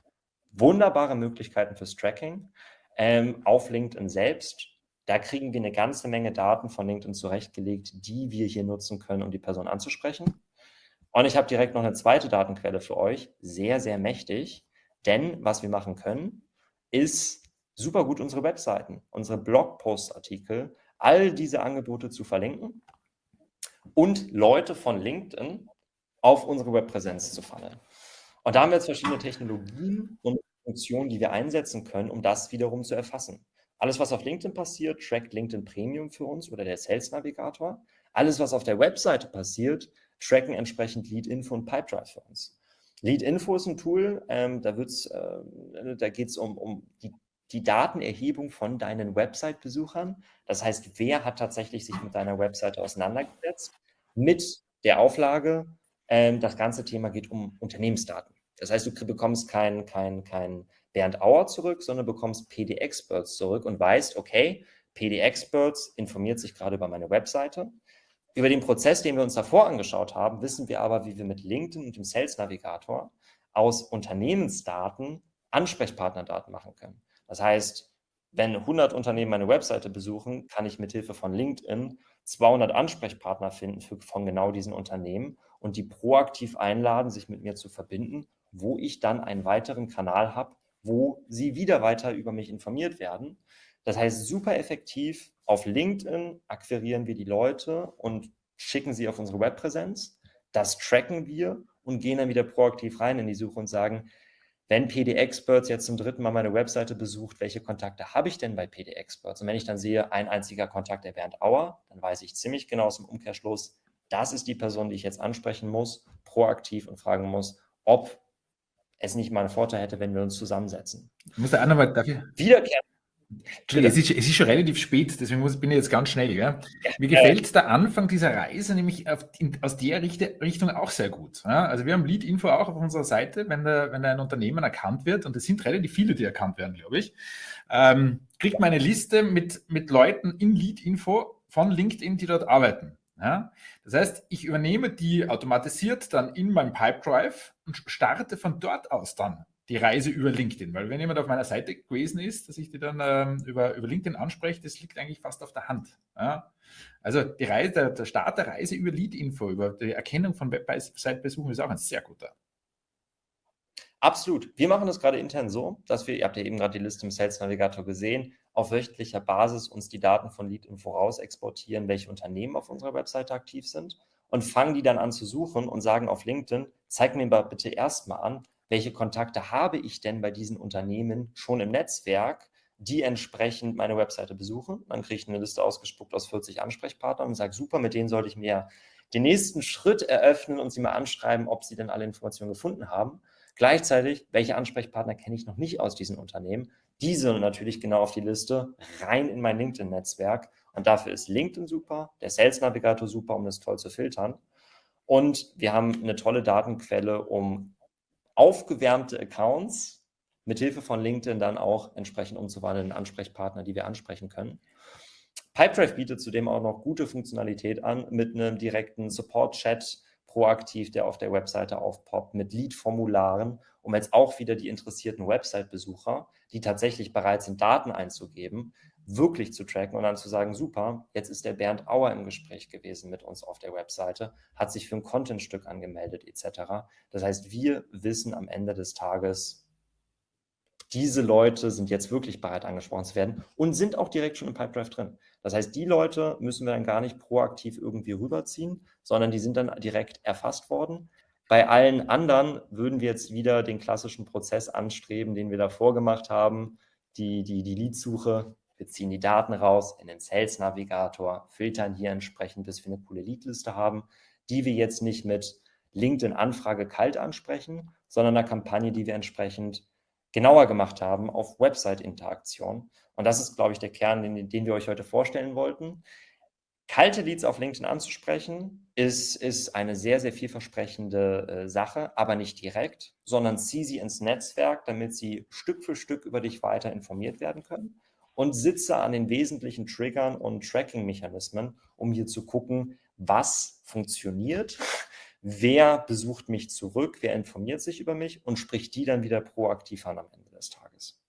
Wunderbare Möglichkeiten fürs Tracking ähm, auf LinkedIn selbst. Da kriegen wir eine ganze Menge Daten von LinkedIn zurechtgelegt, die wir hier nutzen können, um die Person anzusprechen. Und ich habe direkt noch eine zweite Datenquelle für euch, sehr, sehr mächtig. Denn was wir machen können, ist super gut unsere Webseiten, unsere Blogpost-Artikel, all diese Angebote zu verlinken und Leute von LinkedIn auf unsere Webpräsenz zu funneln. Und da haben wir jetzt verschiedene Technologien und Funktionen, die wir einsetzen können, um das wiederum zu erfassen. Alles, was auf LinkedIn passiert, trackt LinkedIn Premium für uns oder der Sales Navigator. Alles, was auf der Webseite passiert, tracken entsprechend Lead Info und Pipedrive für uns. Lead Info ist ein Tool, ähm, da, äh, da geht es um, um die, die Datenerhebung von deinen Website-Besuchern. Das heißt, wer hat tatsächlich sich mit deiner Webseite auseinandergesetzt? Mit der Auflage, ähm, das ganze Thema geht um Unternehmensdaten. Das heißt, du bekommst kein, kein, kein Bernd Auer zurück, sondern bekommst PD Experts zurück und weißt, okay, PD Experts informiert sich gerade über meine Webseite. Über den Prozess, den wir uns davor angeschaut haben, wissen wir aber, wie wir mit LinkedIn und dem Sales Navigator aus Unternehmensdaten Ansprechpartnerdaten machen können. Das heißt, wenn 100 Unternehmen meine Webseite besuchen, kann ich mit Hilfe von LinkedIn 200 Ansprechpartner finden für, von genau diesen Unternehmen und die proaktiv einladen, sich mit mir zu verbinden, wo ich dann einen weiteren Kanal habe, wo sie wieder weiter über mich informiert werden. Das heißt, super effektiv auf LinkedIn akquirieren wir die Leute und schicken sie auf unsere Webpräsenz. Das tracken wir und gehen dann wieder proaktiv rein in die Suche und sagen, wenn PD Experts jetzt zum dritten Mal meine Webseite besucht, welche Kontakte habe ich denn bei PD Experts? Und wenn ich dann sehe, ein einziger Kontakt der Bernd Auer, dann weiß ich ziemlich genau aus dem Umkehrschluss, das ist die Person, die ich jetzt ansprechen muss, proaktiv und fragen muss, ob es nicht mal einen Vorteil hätte, wenn wir uns zusammensetzen. Ich muss da auch nochmal dafür. Wiederkehren. Es ist, es ist, schon relativ spät, deswegen muss, bin ich jetzt ganz schnell. Ja? Mir gefällt der Anfang dieser Reise nämlich auf, in, aus der Richte, Richtung auch sehr gut. Ja? Also wir haben Lead-Info auch auf unserer Seite, wenn, der, wenn ein Unternehmen erkannt wird, und es sind relativ viele, die erkannt werden, glaube ich, ähm, kriegt man eine Liste mit, mit Leuten in Lead-Info von LinkedIn, die dort arbeiten. Ja? Das heißt, ich übernehme die automatisiert dann in meinem Pipedrive und starte von dort aus dann die Reise über LinkedIn. Weil wenn jemand auf meiner Seite gewesen ist, dass ich die dann ähm, über, über LinkedIn anspreche, das liegt eigentlich fast auf der Hand. Ja? Also die Reise, der, der Start der Reise über Lead-Info, über die Erkennung von Website-Besuchen ist auch ein sehr guter. Absolut. Wir machen das gerade intern so, dass wir, ihr habt ja eben gerade die Liste im Sales Navigator gesehen, auf wöchentlicher Basis uns die Daten von Lead-Info raus exportieren, welche Unternehmen auf unserer Webseite aktiv sind und fangen die dann an zu suchen und sagen auf LinkedIn, zeig mir bitte erstmal an, welche Kontakte habe ich denn bei diesen Unternehmen schon im Netzwerk, die entsprechend meine Webseite besuchen. Dann kriege ich eine Liste ausgespuckt aus 40 Ansprechpartnern und sage, super, mit denen sollte ich mir den nächsten Schritt eröffnen und sie mal anschreiben, ob sie denn alle Informationen gefunden haben. Gleichzeitig, welche Ansprechpartner kenne ich noch nicht aus diesen Unternehmen? Diese natürlich genau auf die Liste, rein in mein LinkedIn-Netzwerk. Und dafür ist LinkedIn super, der Sales Navigator super, um das toll zu filtern. Und wir haben eine tolle Datenquelle, um aufgewärmte Accounts mit Hilfe von LinkedIn dann auch entsprechend umzuwandeln in Ansprechpartner, die wir ansprechen können. Pipedrive bietet zudem auch noch gute Funktionalität an mit einem direkten Support-Chat, proaktiv, der auf der Webseite aufpoppt, mit Lead-Formularen, um jetzt auch wieder die interessierten Website-Besucher, die tatsächlich bereit sind, Daten einzugeben, wirklich zu tracken und dann zu sagen, super, jetzt ist der Bernd Auer im Gespräch gewesen mit uns auf der Webseite, hat sich für ein Contentstück angemeldet etc. Das heißt, wir wissen am Ende des Tages, diese Leute sind jetzt wirklich bereit angesprochen zu werden und sind auch direkt schon im Pipedrive drin. Das heißt, die Leute müssen wir dann gar nicht proaktiv irgendwie rüberziehen, sondern die sind dann direkt erfasst worden. Bei allen anderen würden wir jetzt wieder den klassischen Prozess anstreben, den wir davor gemacht haben, die, die, die Leadsuche. Wir ziehen die Daten raus in den Sales Navigator, filtern hier entsprechend, bis wir eine coole Leadliste haben, die wir jetzt nicht mit LinkedIn-Anfrage kalt ansprechen, sondern eine Kampagne, die wir entsprechend genauer gemacht haben auf Website-Interaktion. Und das ist, glaube ich, der Kern, den, den wir euch heute vorstellen wollten. Kalte Leads auf LinkedIn anzusprechen, ist, ist eine sehr, sehr vielversprechende äh, Sache, aber nicht direkt, sondern zieh sie ins Netzwerk, damit sie Stück für Stück über dich weiter informiert werden können und sitze an den wesentlichen Triggern und Tracking-Mechanismen, um hier zu gucken, was funktioniert, wer besucht mich zurück, wer informiert sich über mich und spricht die dann wieder proaktiv an am Ende des Tages.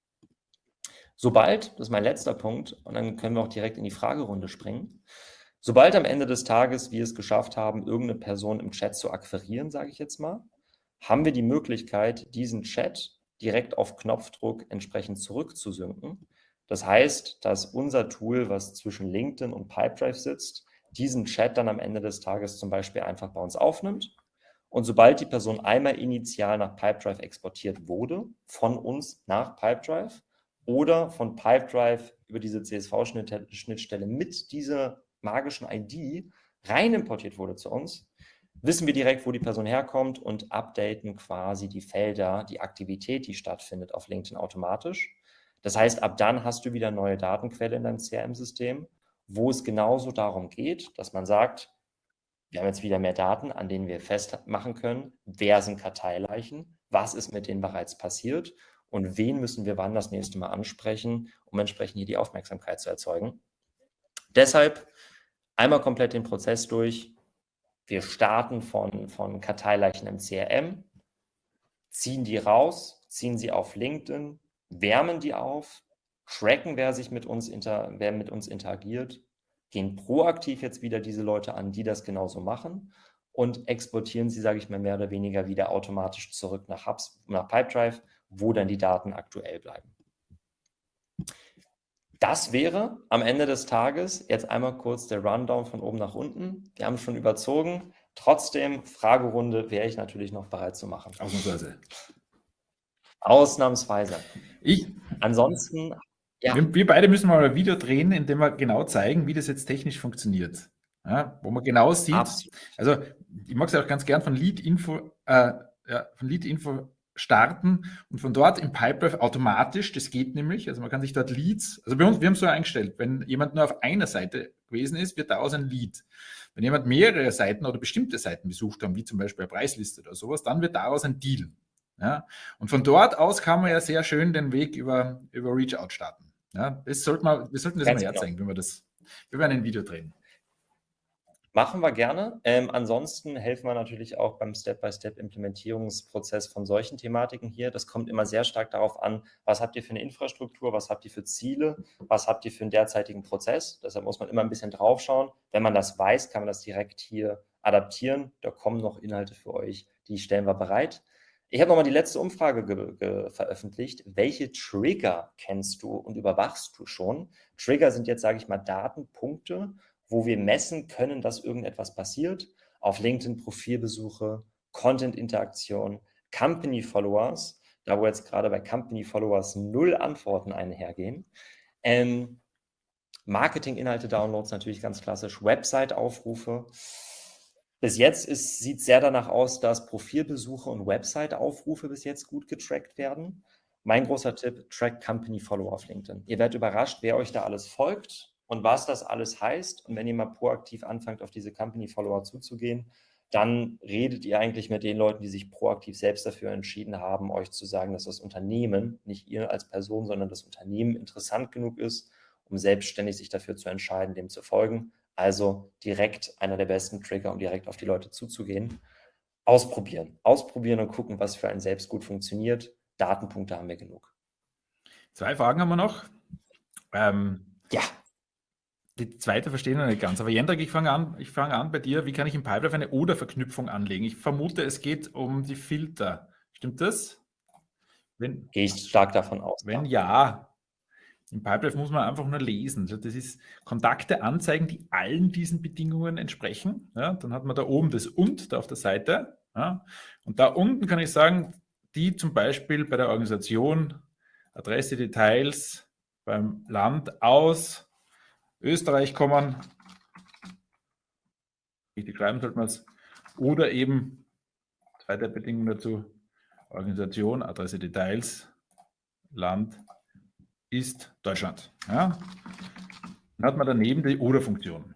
Sobald, das ist mein letzter Punkt, und dann können wir auch direkt in die Fragerunde springen, sobald am Ende des Tages wir es geschafft haben, irgendeine Person im Chat zu akquirieren, sage ich jetzt mal, haben wir die Möglichkeit, diesen Chat direkt auf Knopfdruck entsprechend zurückzusynken. Das heißt, dass unser Tool, was zwischen LinkedIn und Pipedrive sitzt, diesen Chat dann am Ende des Tages zum Beispiel einfach bei uns aufnimmt. Und sobald die Person einmal initial nach Pipedrive exportiert wurde, von uns nach Pipedrive oder von Pipedrive über diese CSV-Schnittstelle mit dieser magischen ID rein importiert wurde zu uns, wissen wir direkt, wo die Person herkommt und updaten quasi die Felder, die Aktivität, die stattfindet auf LinkedIn automatisch. Das heißt, ab dann hast du wieder neue Datenquelle in deinem CRM-System wo es genauso darum geht, dass man sagt, wir haben jetzt wieder mehr Daten, an denen wir festmachen können, wer sind Karteileichen, was ist mit denen bereits passiert und wen müssen wir wann das nächste Mal ansprechen, um entsprechend hier die Aufmerksamkeit zu erzeugen. Deshalb einmal komplett den Prozess durch. Wir starten von, von Karteileichen im CRM, ziehen die raus, ziehen sie auf LinkedIn, wärmen die auf, tracken, wer sich mit uns, inter, wer mit uns interagiert, gehen proaktiv jetzt wieder diese Leute an, die das genauso machen und exportieren sie, sage ich mal, mehr oder weniger wieder automatisch zurück nach Hubs, nach Pipedrive, wo dann die Daten aktuell bleiben. Das wäre am Ende des Tages jetzt einmal kurz der Rundown von oben nach unten. Wir haben schon überzogen. Trotzdem, Fragerunde wäre ich natürlich noch bereit zu machen. Ausnahmsweise. Ausnahmsweise. Ich, Ansonsten ja. Wir, wir, beide müssen mal ein Video drehen, in dem wir genau zeigen, wie das jetzt technisch funktioniert. Ja, wo man genau sieht, Absolut. also ich mag es auch ganz gern von Lead-Info äh, ja, von Lead-Info starten und von dort im Pipedrive automatisch, das geht nämlich, also man kann sich dort Leads, also bei uns, wir haben es so eingestellt, wenn jemand nur auf einer Seite gewesen ist, wird daraus ein Lead. Wenn jemand mehrere Seiten oder bestimmte Seiten besucht haben, wie zum Beispiel eine Preisliste oder sowas, dann wird daraus ein Deal. Ja? Und von dort aus kann man ja sehr schön den Weg über, über Reach-Out starten. Ja, das sollte man, wir sollten das Ganz mal genau. herzeigen, wenn wir das, wir werden ein Video drehen. Machen wir gerne. Ähm, ansonsten helfen wir natürlich auch beim Step-by-Step-Implementierungsprozess von solchen Thematiken hier. Das kommt immer sehr stark darauf an, was habt ihr für eine Infrastruktur, was habt ihr für Ziele, was habt ihr für einen derzeitigen Prozess. Deshalb muss man immer ein bisschen drauf schauen. Wenn man das weiß, kann man das direkt hier adaptieren. Da kommen noch Inhalte für euch, die stellen wir bereit. Ich habe nochmal die letzte Umfrage veröffentlicht. Welche Trigger kennst du und überwachst du schon? Trigger sind jetzt, sage ich mal, Datenpunkte, wo wir messen können, dass irgendetwas passiert. Auf LinkedIn Profilbesuche, Content-Interaktion, Company-Followers, da wo jetzt gerade bei Company-Followers null Antworten einhergehen. Ähm, Marketing-Inhalte-Downloads natürlich ganz klassisch, Website-Aufrufe, bis jetzt sieht es sehr danach aus, dass Profilbesuche und Website-Aufrufe bis jetzt gut getrackt werden. Mein großer Tipp, track Company Follow auf LinkedIn. Ihr werdet überrascht, wer euch da alles folgt und was das alles heißt. Und wenn ihr mal proaktiv anfangt, auf diese Company Follower zuzugehen, dann redet ihr eigentlich mit den Leuten, die sich proaktiv selbst dafür entschieden haben, euch zu sagen, dass das Unternehmen, nicht ihr als Person, sondern das Unternehmen interessant genug ist, um selbstständig sich dafür zu entscheiden, dem zu folgen. Also direkt einer der besten Trigger, um direkt auf die Leute zuzugehen. Ausprobieren. Ausprobieren und gucken, was für einen selbst gut funktioniert. Datenpunkte haben wir genug. Zwei Fragen haben wir noch. Ähm, ja. Die zweite verstehen wir nicht ganz. Aber Jendrik, ich fange an, ich fange an bei dir. Wie kann ich im Pipedrive eine Oder-Verknüpfung anlegen? Ich vermute, es geht um die Filter. Stimmt das? Wenn, Gehe ich stark davon aus. Wenn ja, im Pipedrive muss man einfach nur lesen. Das ist Kontakte anzeigen, die allen diesen Bedingungen entsprechen. Ja, dann hat man da oben das Und da auf der Seite. Ja, und da unten kann ich sagen, die zum Beispiel bei der Organisation, Adresse, Details, beim Land aus Österreich kommen, richtig schreiben sollte man es, oder eben, zweite Bedingung dazu, Organisation, Adresse, Details, Land ist Deutschland. Ja? Dann hat man daneben die Oder-Funktion.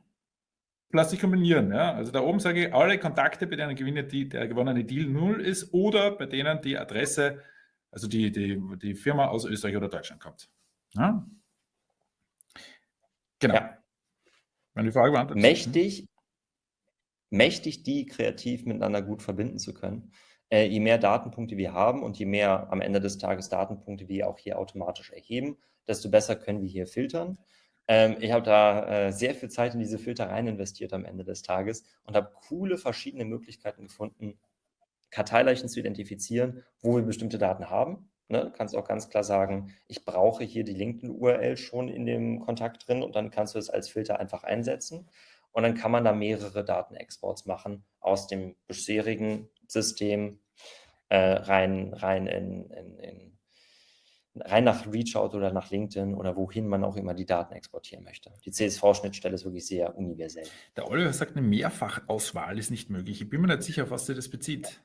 plötzlich kombinieren. Ja? Also da oben sage ich alle Kontakte, bei denen gewinne die, der gewonnene Deal null ist oder bei denen die Adresse, also die, die, die Firma aus Österreich oder Deutschland kommt. Ja? Genau. Ja. Meine Frage beantwortet. Mächtig, mächtig, die kreativ miteinander gut verbinden zu können. Äh, je mehr Datenpunkte wir haben und je mehr am Ende des Tages Datenpunkte wir auch hier automatisch erheben, desto besser können wir hier filtern. Ähm, ich habe da äh, sehr viel Zeit in diese Filter rein investiert am Ende des Tages und habe coole verschiedene Möglichkeiten gefunden, Karteileichen zu identifizieren, wo wir bestimmte Daten haben. Ne? Du kannst auch ganz klar sagen, ich brauche hier die LinkedIn-URL schon in dem Kontakt drin und dann kannst du es als Filter einfach einsetzen. Und dann kann man da mehrere Datenexports machen aus dem bisherigen System äh, rein, rein in, in, in rein nach Reachout oder nach LinkedIn oder wohin man auch immer die Daten exportieren möchte. Die CSV-Schnittstelle ist wirklich sehr universell. Der Oliver sagt, eine Mehrfachauswahl ist nicht möglich. Ich bin mir nicht sicher, auf was sie das bezieht.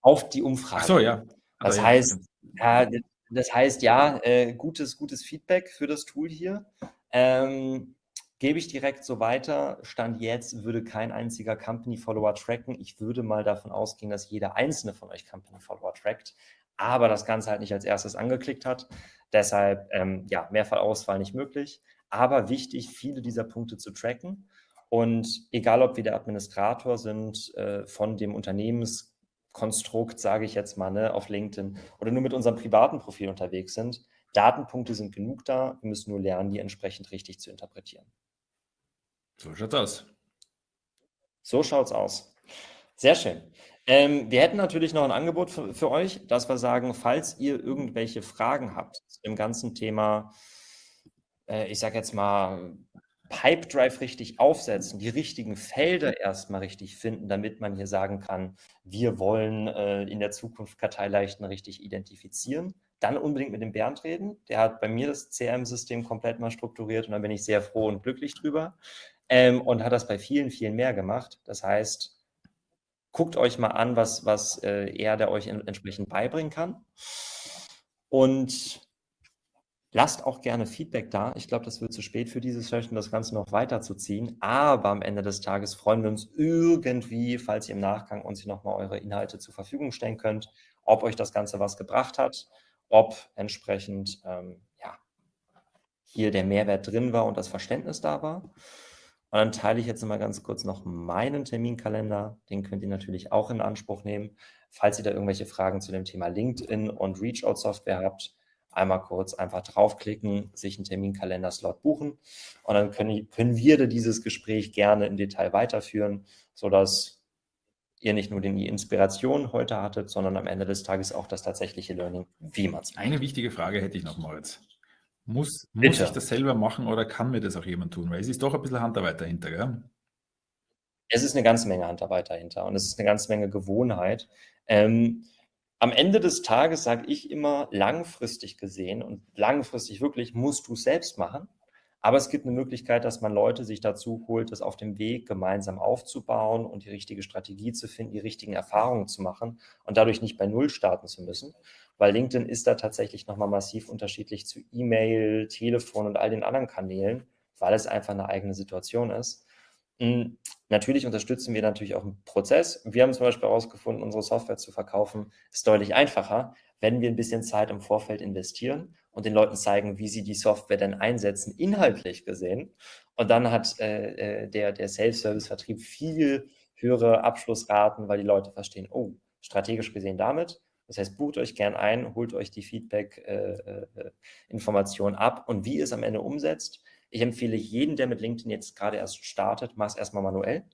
Auf die Umfrage. Ach so, ja. Das Aber heißt, ja, das heißt, ja, äh, gutes, gutes Feedback für das Tool hier. Ähm, gebe ich direkt so weiter. Stand jetzt würde kein einziger Company-Follower tracken. Ich würde mal davon ausgehen, dass jeder einzelne von euch Company-Follower trackt aber das Ganze halt nicht als erstes angeklickt hat. Deshalb, ähm, ja, Mehrfachauswahl nicht möglich. Aber wichtig, viele dieser Punkte zu tracken. Und egal, ob wir der Administrator sind äh, von dem Unternehmenskonstrukt, sage ich jetzt mal, ne, auf LinkedIn oder nur mit unserem privaten Profil unterwegs sind, Datenpunkte sind genug da. Wir müssen nur lernen, die entsprechend richtig zu interpretieren. So schaut's aus. So schaut's aus. Sehr schön. Ähm, wir hätten natürlich noch ein Angebot für, für, euch, dass wir sagen, falls ihr irgendwelche Fragen habt dem ganzen Thema, äh, ich sage jetzt mal, Pipedrive richtig aufsetzen, die richtigen Felder erstmal richtig finden, damit man hier sagen kann, wir wollen äh, in der Zukunft Karteileichten richtig identifizieren, dann unbedingt mit dem Bernd reden. Der hat bei mir das CRM-System komplett mal strukturiert und da bin ich sehr froh und glücklich drüber ähm, und hat das bei vielen, vielen mehr gemacht. Das heißt, guckt euch mal an, was, was äh, er der euch in, entsprechend beibringen kann. Und lasst auch gerne Feedback da. Ich glaube, das wird zu spät für diese Session, das Ganze noch weiterzuziehen. Aber am Ende des Tages freuen wir uns irgendwie, falls ihr im Nachgang uns nochmal eure Inhalte zur Verfügung stellen könnt, ob euch das Ganze was gebracht hat, ob entsprechend ähm, ja, hier der Mehrwert drin war und das Verständnis da war. Und dann teile ich jetzt mal ganz kurz noch meinen Terminkalender. Den könnt ihr natürlich auch in Anspruch nehmen. Falls ihr da irgendwelche Fragen zu dem Thema LinkedIn und Reach-Out-Software habt, einmal kurz einfach draufklicken, sich einen Terminkalender-Slot buchen und dann können, können wir dieses Gespräch gerne im Detail weiterführen, sodass ihr nicht nur die Inspiration heute hattet, sondern am Ende des Tages auch das tatsächliche Learning, wie man es macht. Eine wichtige Frage hätte ich noch, Moritz. Muss, muss ich das selber machen oder kann mir das auch jemand tun? Weil es ist doch ein bisschen Handarbeit dahinter, gell? Es ist eine ganze Menge Handarbeit dahinter und es ist eine ganze Menge Gewohnheit. Ähm, am Ende des Tages sage ich immer, langfristig gesehen und langfristig wirklich musst du es selbst machen. Aber es gibt eine Möglichkeit, dass man Leute sich dazu holt, das auf dem Weg gemeinsam aufzubauen und die richtige Strategie zu finden, die richtigen Erfahrungen zu machen und dadurch nicht bei Null starten zu müssen weil LinkedIn ist da tatsächlich nochmal massiv unterschiedlich zu E-Mail, Telefon und all den anderen Kanälen, weil es einfach eine eigene Situation ist. Hm, natürlich unterstützen wir natürlich auch einen Prozess. Wir haben zum Beispiel herausgefunden, unsere Software zu verkaufen, ist deutlich einfacher, wenn wir ein bisschen Zeit im Vorfeld investieren und den Leuten zeigen, wie sie die Software denn einsetzen, inhaltlich gesehen. Und dann hat äh, äh der, der Self-Service-Vertrieb viel höhere Abschlussraten, weil die Leute verstehen, oh, strategisch gesehen damit das heißt, bucht euch gern ein, holt euch die Feedback-Informationen äh, äh, ab und wie es am Ende umsetzt. Ich empfehle jeden, der mit LinkedIn jetzt gerade erst startet, mach es erstmal manuell.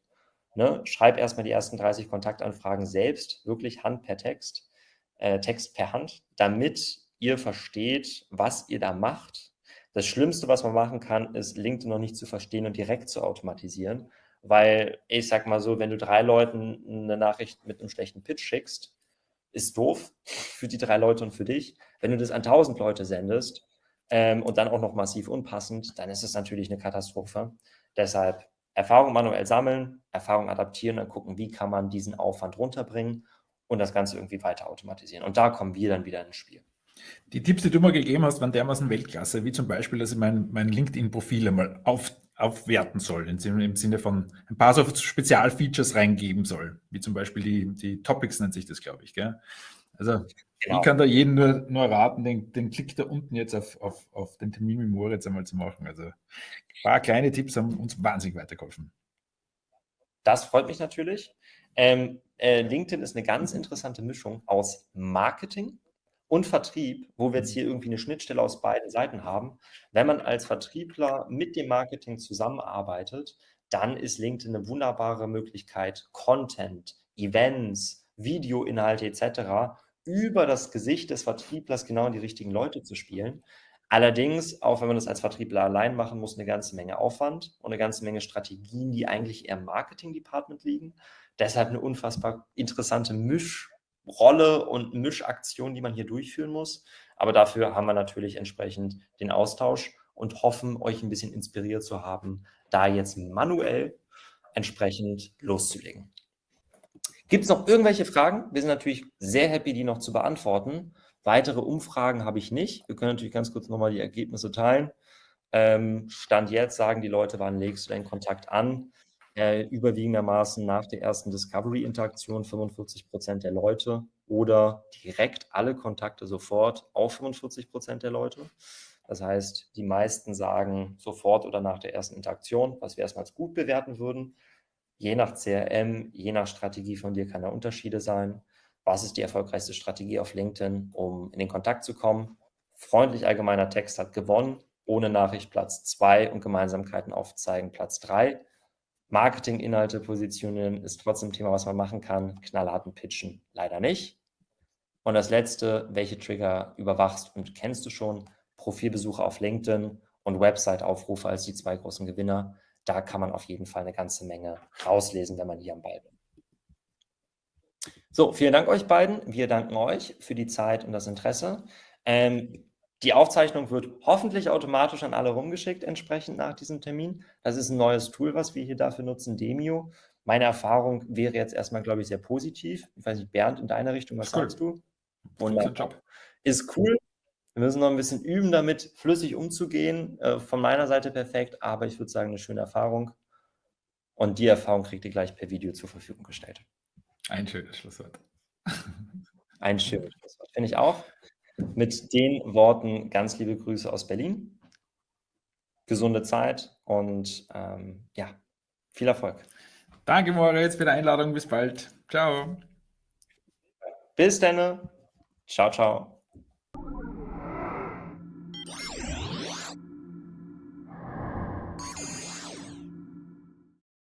Ne? Schreib erstmal die ersten 30 Kontaktanfragen selbst, wirklich Hand per Text, äh, Text per Hand, damit ihr versteht, was ihr da macht. Das Schlimmste, was man machen kann, ist, LinkedIn noch nicht zu verstehen und direkt zu automatisieren. Weil ich sag mal so, wenn du drei Leuten eine Nachricht mit einem schlechten Pitch schickst, ist doof für die drei Leute und für dich. Wenn du das an 1000 Leute sendest ähm, und dann auch noch massiv unpassend, dann ist es natürlich eine Katastrophe. Deshalb Erfahrung manuell sammeln, Erfahrung adaptieren und gucken, wie kann man diesen Aufwand runterbringen und das Ganze irgendwie weiter automatisieren. Und da kommen wir dann wieder ins Spiel. Die Tipps, die du mal gegeben hast, waren dermaßen Weltklasse, wie zum Beispiel, dass ich mein, mein LinkedIn-Profil einmal auf, aufwerten soll, im Sinne von ein paar so Spezialfeatures reingeben soll, wie zum Beispiel die, die Topics nennt sich das, glaube ich. Gell? Also genau. ich kann da jeden nur, nur raten, den, den Klick da unten jetzt auf, auf, auf den Termin mit Moritz einmal zu machen. Also ein paar kleine Tipps haben uns wahnsinnig weitergeholfen. Das freut mich natürlich. Ähm, äh, LinkedIn ist eine ganz interessante Mischung aus Marketing und Vertrieb, wo wir jetzt hier irgendwie eine Schnittstelle aus beiden Seiten haben. Wenn man als Vertriebler mit dem Marketing zusammenarbeitet, dann ist LinkedIn eine wunderbare Möglichkeit, Content, Events, Videoinhalte etc. über das Gesicht des Vertrieblers genau in die richtigen Leute zu spielen. Allerdings, auch wenn man das als Vertriebler allein machen muss, eine ganze Menge Aufwand und eine ganze Menge Strategien, die eigentlich eher im Marketing-Department liegen. Deshalb eine unfassbar interessante Mischrolle und Mischaktion, die man hier durchführen muss. Aber dafür haben wir natürlich entsprechend den Austausch und hoffen, euch ein bisschen inspiriert zu haben, da jetzt manuell entsprechend loszulegen. Gibt es noch irgendwelche Fragen? Wir sind natürlich sehr happy, die noch zu beantworten. Weitere Umfragen habe ich nicht. Wir können natürlich ganz kurz nochmal die Ergebnisse teilen. Ähm, Stand jetzt sagen die Leute, wann legst du deinen Kontakt an? Äh, überwiegendermaßen nach der ersten Discovery-Interaktion 45 Prozent der Leute oder direkt alle Kontakte sofort auf 45 Prozent der Leute. Das heißt, die meisten sagen sofort oder nach der ersten Interaktion, was wir erstmal als gut bewerten würden. Je nach CRM, je nach Strategie von dir kann da Unterschiede sein was ist die erfolgreichste Strategie auf LinkedIn, um in den Kontakt zu kommen. Freundlich allgemeiner Text hat gewonnen, ohne Nachricht Platz 2 und Gemeinsamkeiten aufzeigen Platz 3. Marketinginhalte positionieren ist trotzdem ein Thema, was man machen kann. Knallharten Pitchen leider nicht. Und das letzte, welche Trigger überwachst und kennst du schon? Profilbesuche auf LinkedIn und Website-Aufrufe als die zwei großen Gewinner. Da kann man auf jeden Fall eine ganze Menge rauslesen, wenn man hier am Ball bin. So, vielen Dank euch beiden. Wir danken euch für die Zeit und das Interesse. Ähm, die Aufzeichnung wird hoffentlich automatisch an alle rumgeschickt, entsprechend nach diesem Termin. Das ist ein neues Tool, was wir hier dafür nutzen, Demio. Meine Erfahrung wäre jetzt erstmal, glaube ich, sehr positiv. Ich weiß nicht, Bernd, in deiner Richtung, was cool. sagst du? Wunderbar. Ist cool. Wir müssen noch ein bisschen üben, damit flüssig umzugehen. Äh, von meiner Seite perfekt, aber ich würde sagen, eine schöne Erfahrung. Und die Erfahrung kriegt ihr gleich per Video zur Verfügung gestellt. Ein schönes Schlusswort. Ein schönes Schlusswort, finde ich auch. Mit den Worten ganz liebe Grüße aus Berlin. Gesunde Zeit und ähm, ja, viel Erfolg. Danke, Moritz, für die Einladung. Bis bald. Ciao. Bis dann. Ciao, ciao.